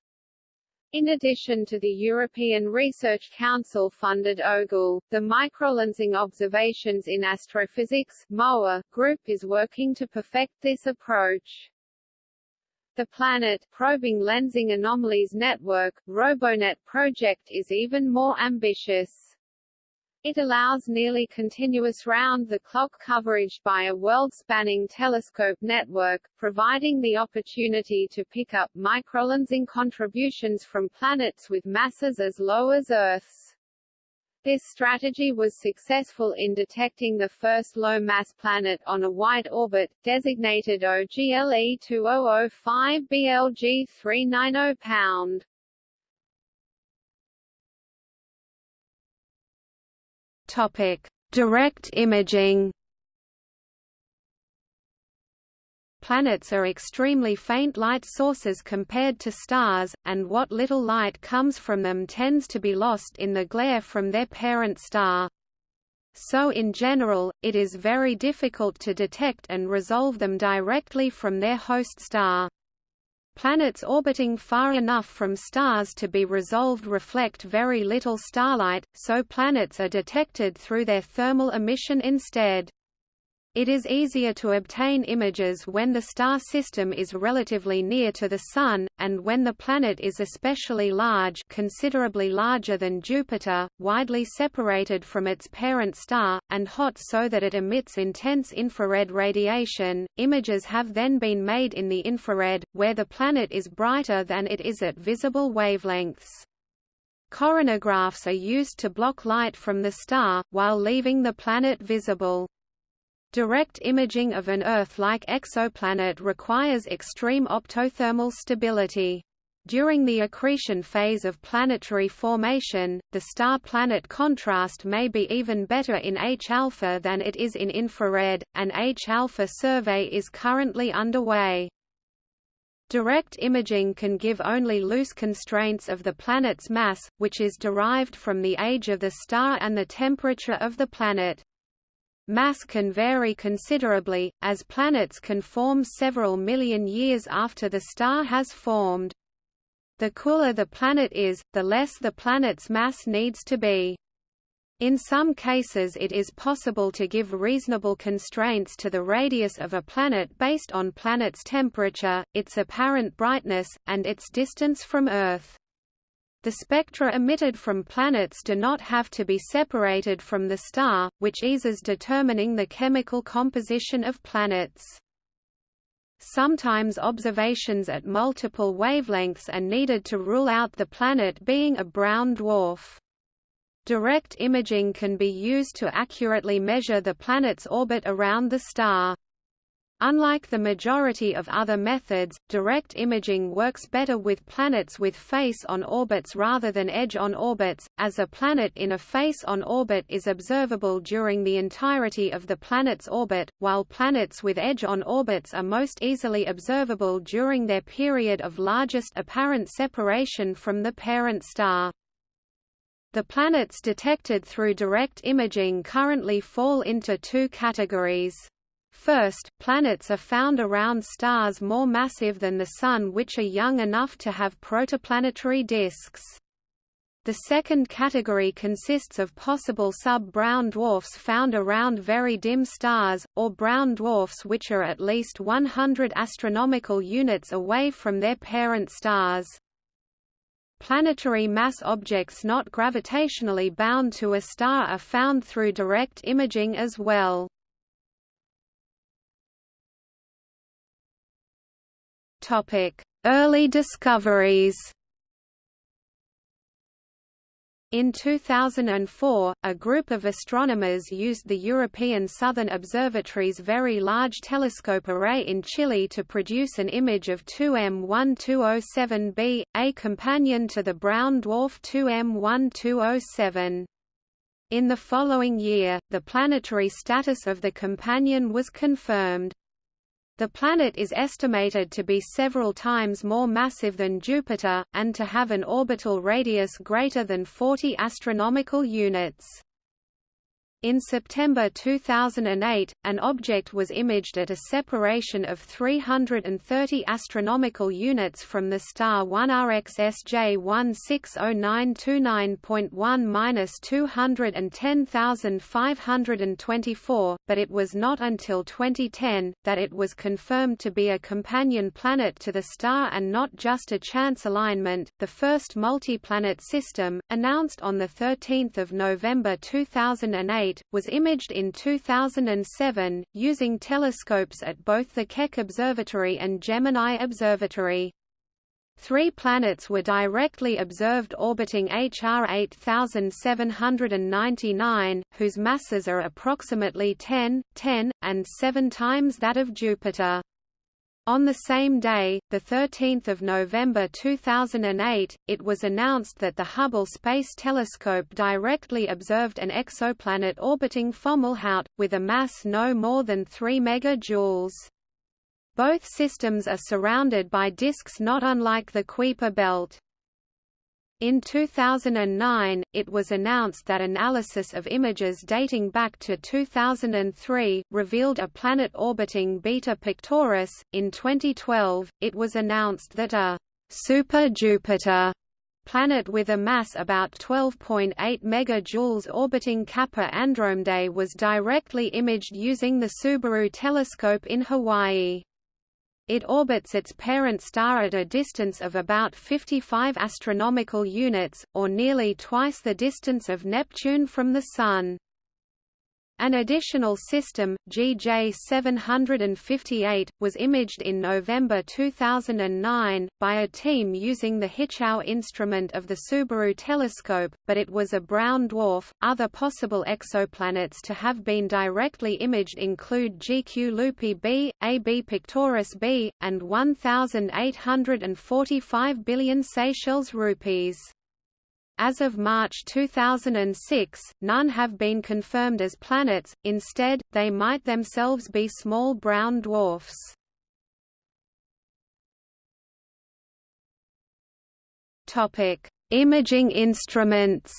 In addition to the European Research Council-funded OGLE, the Microlensing Observations in Astrophysics MOA, group is working to perfect this approach. The Planet Probing Lensing Anomalies Network, RoboNet project is even more ambitious. It allows nearly continuous round-the-clock coverage by a world-spanning telescope network, providing the opportunity to pick up microlensing contributions from planets with masses as low as Earth's. This strategy was successful in detecting the first low-mass planet on a white orbit, designated OGLE 2005 BLG 390 pound. Topic: Direct imaging. Planets are extremely faint light sources compared to stars, and what little light comes from them tends to be lost in the glare from their parent star. So in general, it is very difficult to detect and resolve them directly from their host star. Planets orbiting far enough from stars to be resolved reflect very little starlight, so planets are detected through their thermal emission instead. It is easier to obtain images when the star system is relatively near to the Sun, and when the planet is especially large considerably larger than Jupiter, widely separated from its parent star, and hot so that it emits intense infrared radiation. Images have then been made in the infrared, where the planet is brighter than it is at visible wavelengths. Coronagraphs are used to block light from the star, while leaving the planet visible. Direct imaging of an Earth-like exoplanet requires extreme optothermal stability. During the accretion phase of planetary formation, the star-planet contrast may be even better in H-alpha than it is in infrared. An H-alpha survey is currently underway. Direct imaging can give only loose constraints of the planet's mass, which is derived from the age of the star and the temperature of the planet. Mass can vary considerably, as planets can form several million years after the star has formed. The cooler the planet is, the less the planet's mass needs to be. In some cases it is possible to give reasonable constraints to the radius of a planet based on planet's temperature, its apparent brightness, and its distance from Earth. The spectra emitted from planets do not have to be separated from the star, which eases determining the chemical composition of planets. Sometimes observations at multiple wavelengths are needed to rule out the planet being a brown dwarf. Direct imaging can be used to accurately measure the planet's orbit around the star. Unlike the majority of other methods, direct imaging works better with planets with face-on orbits rather than edge-on orbits, as a planet in a face-on orbit is observable during the entirety of the planet's orbit, while planets with edge-on orbits are most easily observable during their period of largest apparent separation from the parent star. The planets detected through direct imaging currently fall into two categories. First, planets are found around stars more massive than the Sun which are young enough to have protoplanetary disks. The second category consists of possible sub-brown dwarfs found around very dim stars, or brown dwarfs which are at least 100 astronomical units away from their parent stars. Planetary mass objects not gravitationally bound to a star are found through direct imaging as well. Early discoveries in 2004, a group of astronomers used the European Southern Observatory's Very Large Telescope Array in Chile to produce an image of 2M1207b, a companion to the brown dwarf 2M1207. In the following year, the planetary status of the companion was confirmed. The planet is estimated to be several times more massive than Jupiter, and to have an orbital radius greater than 40 astronomical units. In September 2008, an object was imaged at a separation of 330 astronomical units from the star 1RxSJ1600929-210524, but it was not until 2010, that it was confirmed to be a companion planet to the star and not just a chance alignment. The first multi-planet system, announced on 13 November 2008, was imaged in 2007, using telescopes at both the Keck Observatory and Gemini Observatory. Three planets were directly observed orbiting HR 8799, whose masses are approximately 10, 10, and 7 times that of Jupiter. On the same day, 13 November 2008, it was announced that the Hubble Space Telescope directly observed an exoplanet orbiting Fomalhaut, with a mass no more than 3 megajoules. Both systems are surrounded by disks not unlike the Kuiper belt. In 2009, it was announced that analysis of images dating back to 2003 revealed a planet orbiting Beta Pictoris. In 2012, it was announced that a super Jupiter planet with a mass about 12.8 megajoules orbiting Kappa Andromedae was directly imaged using the Subaru telescope in Hawaii. It orbits its parent star at a distance of about 55 astronomical units, or nearly twice the distance of Neptune from the Sun. An additional system, GJ758, was imaged in November 2009, by a team using the HiCIAO instrument of the Subaru telescope, but it was a brown dwarf. Other possible exoplanets to have been directly imaged include GQ Lupi b, AB Pictoris b, and 1,845 billion Seychelles rupees. As of March 2006, none have been confirmed as planets, instead, they might themselves be small brown dwarfs. Imaging instruments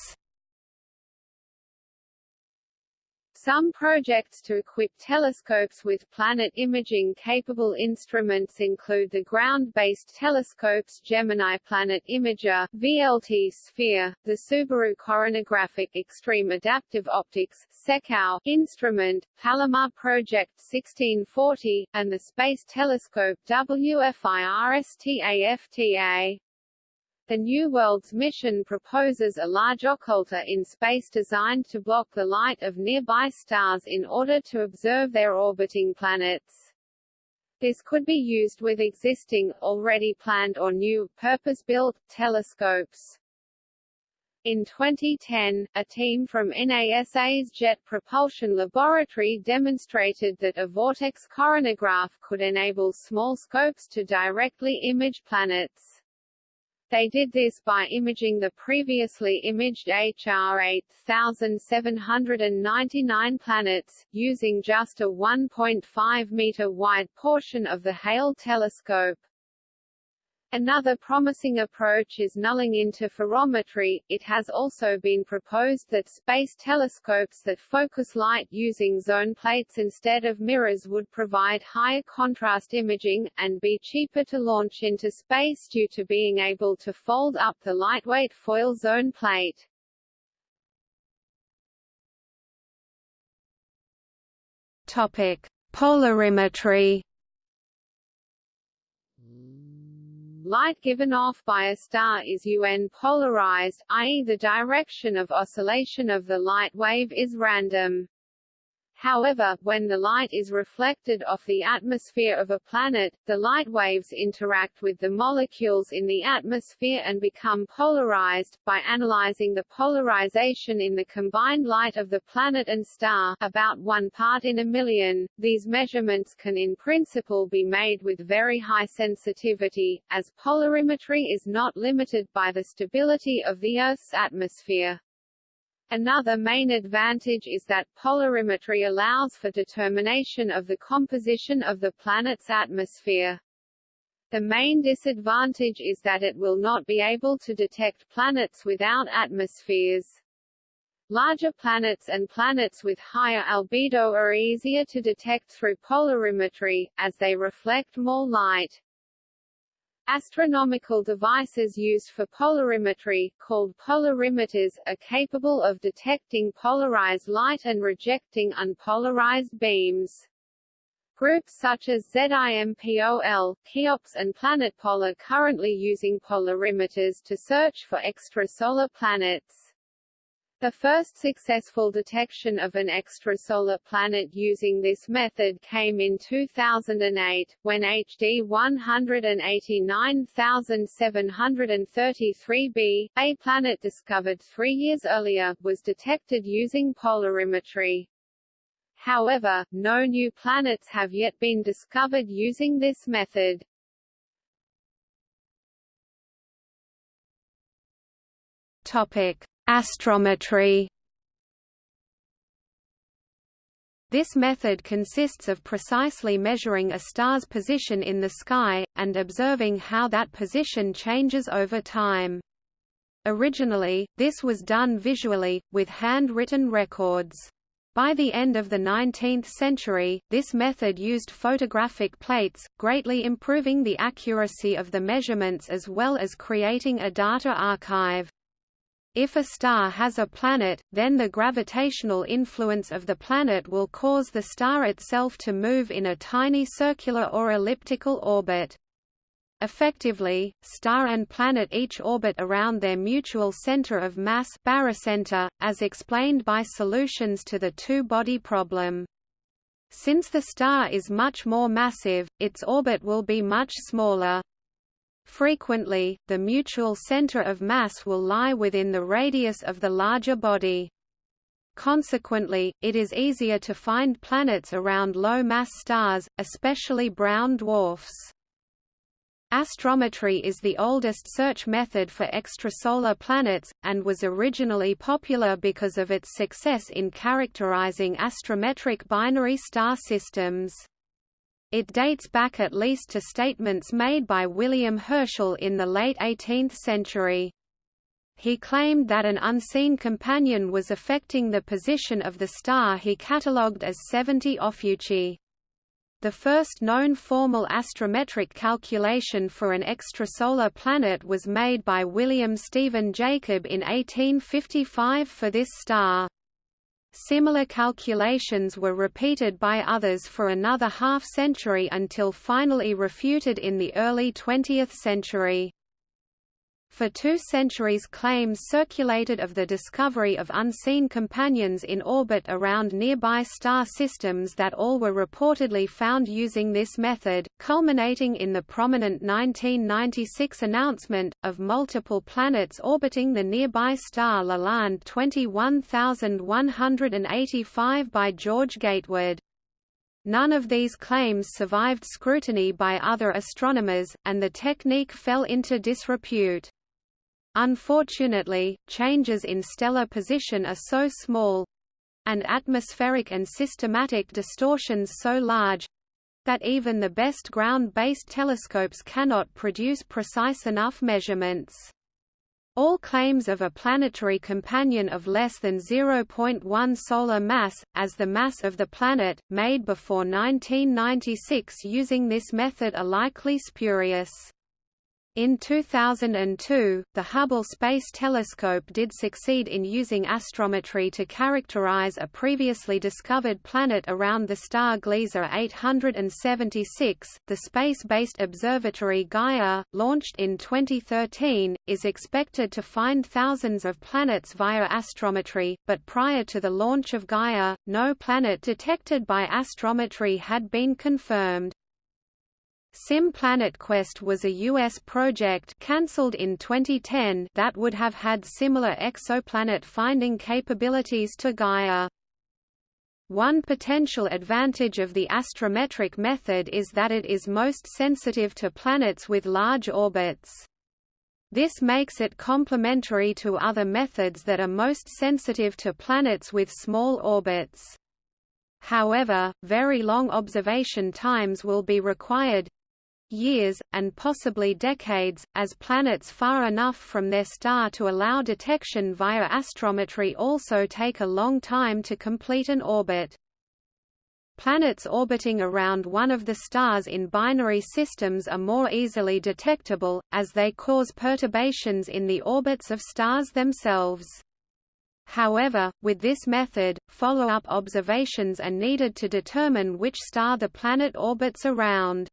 Some projects to equip telescopes with planet imaging-capable instruments include the ground-based telescopes Gemini Planet Imager, VLT Sphere, the Subaru Coronagraphic Extreme Adaptive Optics SECAO, instrument, Palomar Project 1640, and the Space Telescope WFIRSTAFTA. The New World's mission proposes a large occulter in space designed to block the light of nearby stars in order to observe their orbiting planets. This could be used with existing, already planned or new, purpose-built, telescopes. In 2010, a team from NASA's Jet Propulsion Laboratory demonstrated that a vortex coronagraph could enable small scopes to directly image planets. They did this by imaging the previously imaged HR 8799 planets, using just a 1.5 meter wide portion of the Hale telescope. Another promising approach is nulling interferometry. It has also been proposed that space telescopes that focus light using zone plates instead of mirrors would provide higher contrast imaging, and be cheaper to launch into space due to being able to fold up the lightweight foil zone plate. Topic: Polarimetry Light given off by a star is UN polarized, i.e. the direction of oscillation of the light wave is random. However, when the light is reflected off the atmosphere of a planet, the light waves interact with the molecules in the atmosphere and become polarized. By analyzing the polarization in the combined light of the planet and star, about one part in a million, these measurements can in principle be made with very high sensitivity, as polarimetry is not limited by the stability of the Earth's atmosphere. Another main advantage is that polarimetry allows for determination of the composition of the planet's atmosphere. The main disadvantage is that it will not be able to detect planets without atmospheres. Larger planets and planets with higher albedo are easier to detect through polarimetry, as they reflect more light. Astronomical devices used for polarimetry, called polarimeters, are capable of detecting polarized light and rejecting unpolarized beams. Groups such as ZIMPOL, Cheops and PlanetPol are currently using polarimeters to search for extrasolar planets. The first successful detection of an extrasolar planet using this method came in 2008, when HD 189733b, a planet discovered three years earlier, was detected using polarimetry. However, no new planets have yet been discovered using this method. Topic Astrometry This method consists of precisely measuring a star's position in the sky, and observing how that position changes over time. Originally, this was done visually, with handwritten records. By the end of the 19th century, this method used photographic plates, greatly improving the accuracy of the measurements as well as creating a data archive. If a star has a planet, then the gravitational influence of the planet will cause the star itself to move in a tiny circular or elliptical orbit. Effectively, star and planet each orbit around their mutual center of mass barycenter, as explained by solutions to the two-body problem. Since the star is much more massive, its orbit will be much smaller. Frequently, the mutual center of mass will lie within the radius of the larger body. Consequently, it is easier to find planets around low-mass stars, especially brown dwarfs. Astrometry is the oldest search method for extrasolar planets, and was originally popular because of its success in characterizing astrometric binary star systems. It dates back at least to statements made by William Herschel in the late 18th century. He claimed that an unseen companion was affecting the position of the star he catalogued as 70 Ophiuchi. The first known formal astrometric calculation for an extrasolar planet was made by William Stephen Jacob in 1855 for this star. Similar calculations were repeated by others for another half-century until finally refuted in the early 20th century. For two centuries claims circulated of the discovery of unseen companions in orbit around nearby star systems that all were reportedly found using this method, culminating in the prominent 1996 announcement, of multiple planets orbiting the nearby star Lalande 21185 by George Gatewood. None of these claims survived scrutiny by other astronomers, and the technique fell into disrepute. Unfortunately, changes in stellar position are so small and atmospheric and systematic distortions so large that even the best ground-based telescopes cannot produce precise enough measurements. All claims of a planetary companion of less than 0.1 solar mass, as the mass of the planet, made before 1996 using this method are likely spurious. In 2002, the Hubble Space Telescope did succeed in using astrometry to characterize a previously discovered planet around the star Gliese 876. The space-based observatory Gaia, launched in 2013, is expected to find thousands of planets via astrometry, but prior to the launch of Gaia, no planet detected by astrometry had been confirmed. Sim Planet Quest was a U.S. project cancelled in 2010 that would have had similar exoplanet finding capabilities to Gaia. One potential advantage of the astrometric method is that it is most sensitive to planets with large orbits. This makes it complementary to other methods that are most sensitive to planets with small orbits. However, very long observation times will be required, years, and possibly decades, as planets far enough from their star to allow detection via astrometry also take a long time to complete an orbit. Planets orbiting around one of the stars in binary systems are more easily detectable, as they cause perturbations in the orbits of stars themselves. However, with this method, follow-up observations are needed to determine which star the planet orbits around.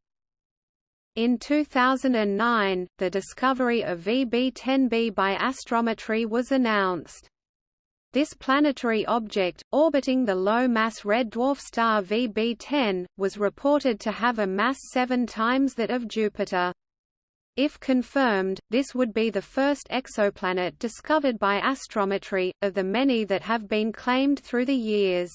In 2009, the discovery of VB10b by astrometry was announced. This planetary object, orbiting the low-mass red dwarf star VB10, was reported to have a mass seven times that of Jupiter. If confirmed, this would be the first exoplanet discovered by astrometry, of the many that have been claimed through the years.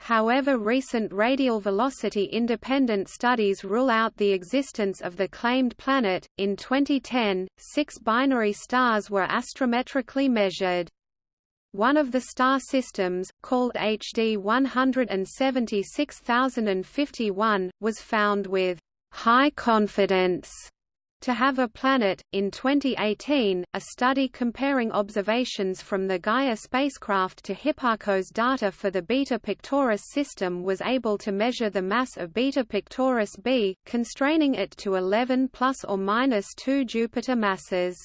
However recent radial velocity-independent studies rule out the existence of the claimed planet. In 2010, six binary stars were astrometrically measured. One of the star systems, called HD 176051, was found with high confidence to have a planet. In 2018, a study comparing observations from the Gaia spacecraft to Hipparcos data for the Beta Pictoris system was able to measure the mass of Beta Pictoris b, constraining it to 11 plus or minus 2 Jupiter masses.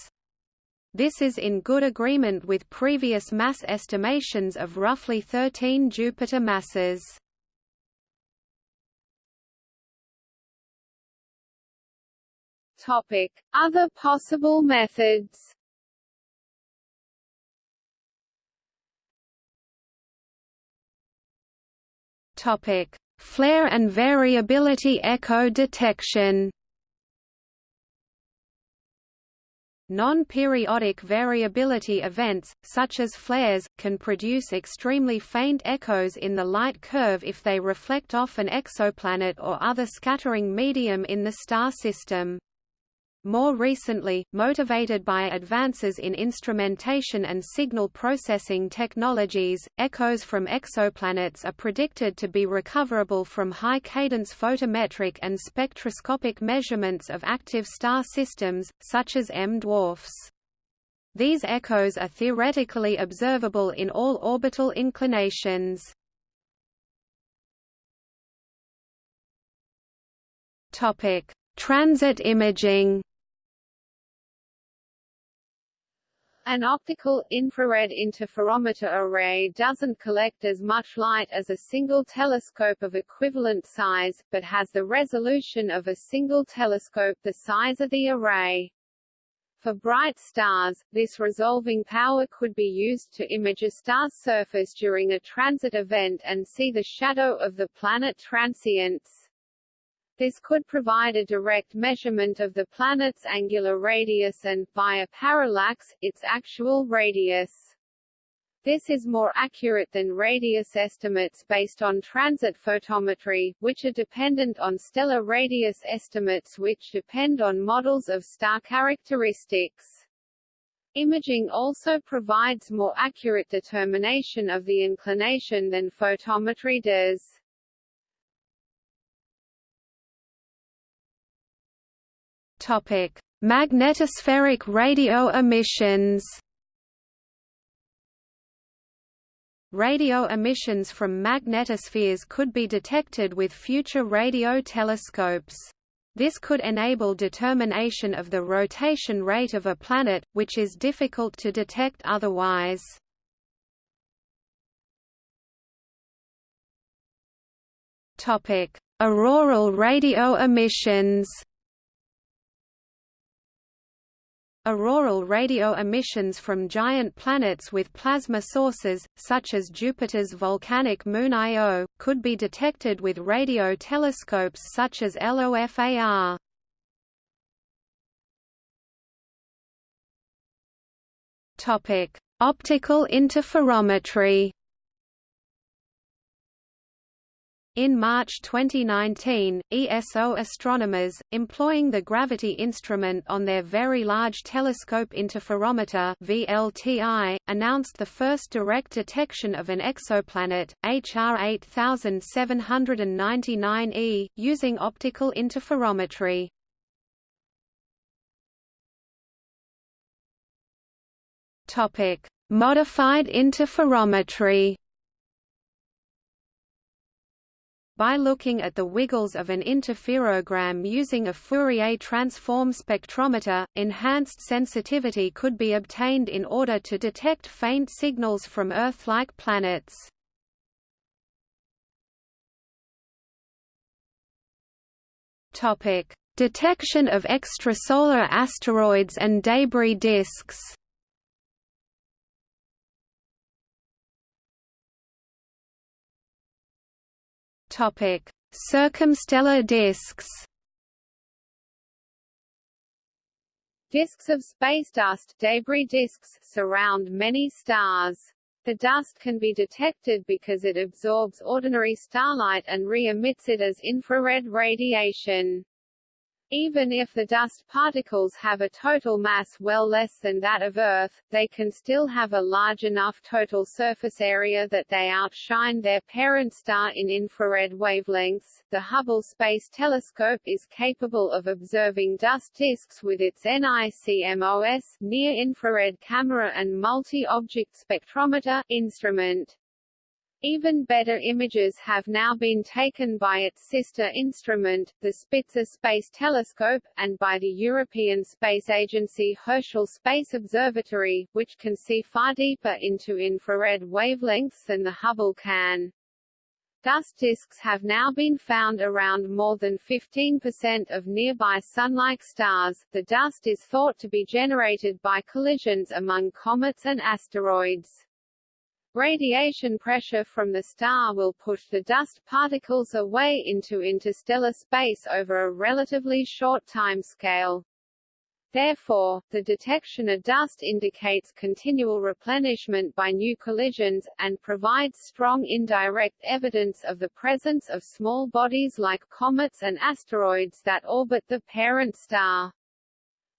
This is in good agreement with previous mass estimations of roughly 13 Jupiter masses. Topic: Other possible methods. Topic: Flare and variability echo detection. Non-periodic variability events, such as flares, can produce extremely faint echoes in the light curve if they reflect off an exoplanet or other scattering medium in the star system. More recently, motivated by advances in instrumentation and signal processing technologies, echoes from exoplanets are predicted to be recoverable from high-cadence photometric and spectroscopic measurements of active star systems, such as M-dwarfs. These echoes are theoretically observable in all orbital inclinations. Transit imaging An optical, infrared interferometer array doesn't collect as much light as a single telescope of equivalent size, but has the resolution of a single telescope the size of the array. For bright stars, this resolving power could be used to image a star's surface during a transit event and see the shadow of the planet transients. This could provide a direct measurement of the planet's angular radius and, via parallax, its actual radius. This is more accurate than radius estimates based on transit photometry, which are dependent on stellar radius estimates which depend on models of star characteristics. Imaging also provides more accurate determination of the inclination than photometry does. Topic: Magnetospheric radio emissions. Radio emissions from magnetospheres could be detected with future radio telescopes. This could enable determination of the rotation rate of a planet, which is difficult to detect otherwise. Auroral radio emissions Auroral radio emissions from giant planets with plasma sources, such as Jupiter's volcanic moon Io, could be detected with radio telescopes such as LOFAR. Optical interferometry In March 2019, ESO astronomers, employing the gravity instrument on their Very Large Telescope Interferometer VLTI, announced the first direct detection of an exoplanet, HR 8799e, using optical interferometry. Modified interferometry By looking at the wiggles of an interferogram using a Fourier transform spectrometer, enhanced sensitivity could be obtained in order to detect faint signals from Earth-like planets. Detection of extrasolar asteroids and debris disks Topic: Circumstellar disks. Disks of space dust debris disks surround many stars. The dust can be detected because it absorbs ordinary starlight and re-emits it as infrared radiation. Even if the dust particles have a total mass well less than that of Earth, they can still have a large enough total surface area that they outshine their parent star in infrared wavelengths. The Hubble Space Telescope is capable of observing dust disks with its NICMOS near-infrared camera and multi-object spectrometer instrument. Even better images have now been taken by its sister instrument, the Spitzer Space Telescope, and by the European Space Agency Herschel Space Observatory, which can see far deeper into infrared wavelengths than the Hubble can. Dust disks have now been found around more than 15% of nearby Sun-like stars. The dust is thought to be generated by collisions among comets and asteroids. Radiation pressure from the star will push the dust particles away into interstellar space over a relatively short time scale. Therefore, the detection of dust indicates continual replenishment by new collisions, and provides strong indirect evidence of the presence of small bodies like comets and asteroids that orbit the parent star.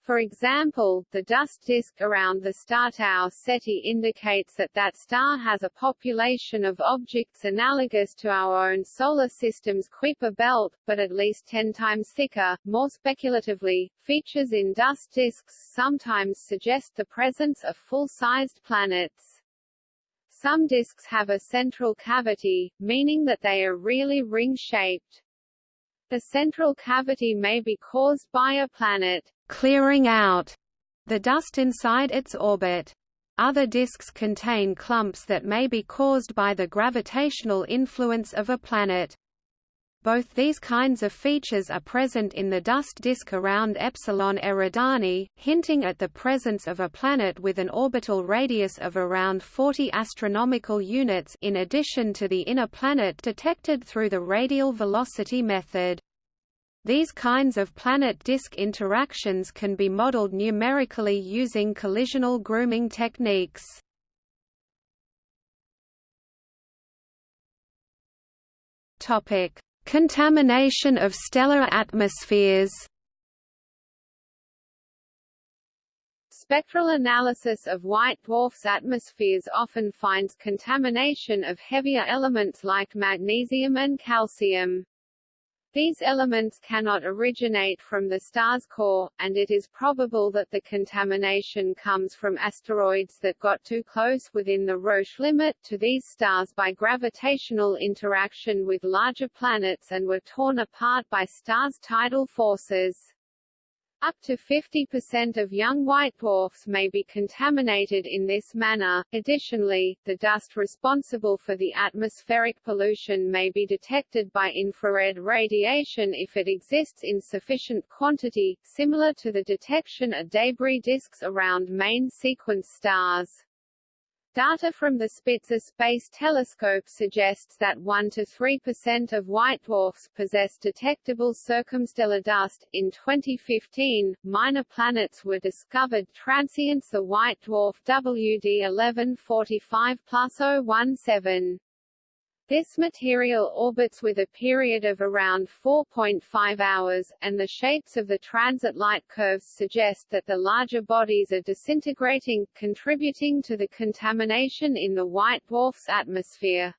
For example, the dust disk around the star Tau Ceti indicates that that star has a population of objects analogous to our own solar system's Kuiper belt, but at least 10 times thicker. More speculatively, features in dust disks sometimes suggest the presence of full-sized planets. Some disks have a central cavity, meaning that they are really ring-shaped. The central cavity may be caused by a planet clearing out the dust inside its orbit. Other disks contain clumps that may be caused by the gravitational influence of a planet. Both these kinds of features are present in the dust disk around Epsilon Eridani, hinting at the presence of a planet with an orbital radius of around 40 astronomical units in addition to the inner planet detected through the radial velocity method. These kinds of planet-disk interactions can be modeled numerically using collisional grooming techniques. Topic: Contamination of stellar atmospheres. Spectral analysis of white dwarfs' atmospheres often finds contamination of heavier elements like magnesium and calcium. These elements cannot originate from the star's core, and it is probable that the contamination comes from asteroids that got too close within the Roche limit to these stars by gravitational interaction with larger planets and were torn apart by stars' tidal forces. Up to 50% of young white dwarfs may be contaminated in this manner. Additionally, the dust responsible for the atmospheric pollution may be detected by infrared radiation if it exists in sufficient quantity, similar to the detection of debris disks around main sequence stars. Data from the Spitzer Space Telescope suggests that 1 to 3% of white dwarfs possess detectable circumstellar dust. In 2015, minor planets were discovered transients the white dwarf WD 1145 plus 017. This material orbits with a period of around 4.5 hours, and the shapes of the transit light curves suggest that the larger bodies are disintegrating, contributing to the contamination in the white dwarf's atmosphere.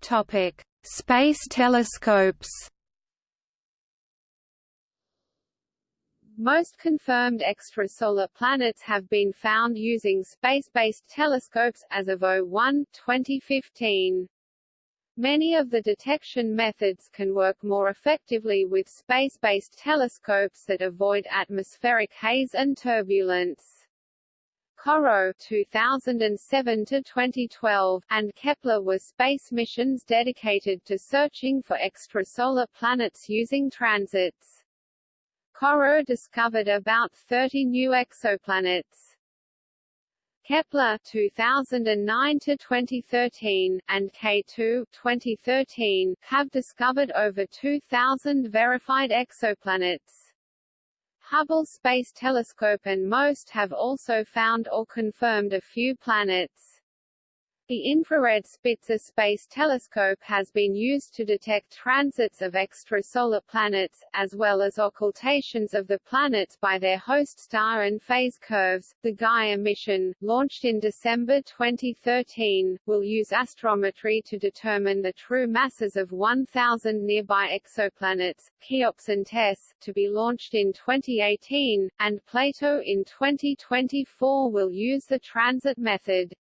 Topic: Space telescopes. Most confirmed extrasolar planets have been found using space-based telescopes, as of 01-2015. Many of the detection methods can work more effectively with space-based telescopes that avoid atmospheric haze and turbulence. CoRoT 2007 to 2012 and Kepler were space missions dedicated to searching for extrasolar planets using transits. CoRoT discovered about 30 new exoplanets. Kepler 2009 to 2013 and K2 2013 have discovered over 2000 verified exoplanets. Hubble Space Telescope and MOST have also found or confirmed a few planets. The infrared Spitzer Space Telescope has been used to detect transits of extrasolar planets, as well as occultations of the planets by their host star and phase curves. The Gaia mission, launched in December 2013, will use astrometry to determine the true masses of 1,000 nearby exoplanets, Cheops and TESS, to be launched in 2018, and Plato in 2024 will use the transit method.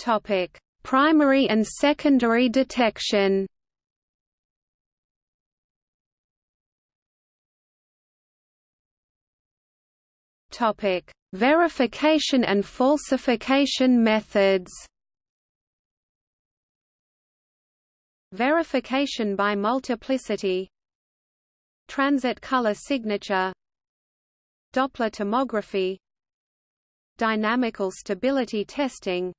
Topic: Primary and secondary detection. Topic: Verification and falsification methods. Verification by multiplicity Transit color signature Doppler tomography Dynamical stability testing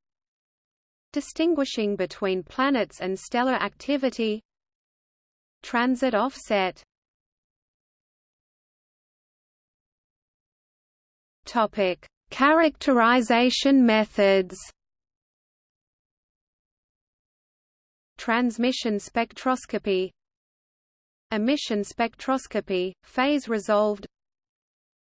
distinguishing between planets and stellar activity. Transit offset. Topic characterization methods. Transmission spectroscopy. Emission spectroscopy phase resolved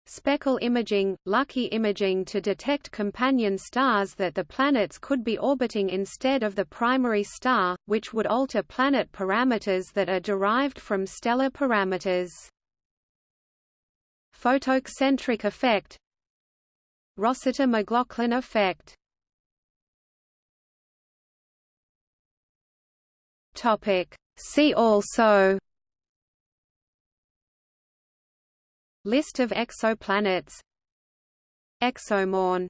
Speckle imaging, lucky imaging to detect companion stars that the planets could be orbiting instead of the primary star, which would alter planet parameters that are derived from stellar parameters. Photocentric effect. Rossiter-McLaughlin effect. See also List of exoplanets. Exomoon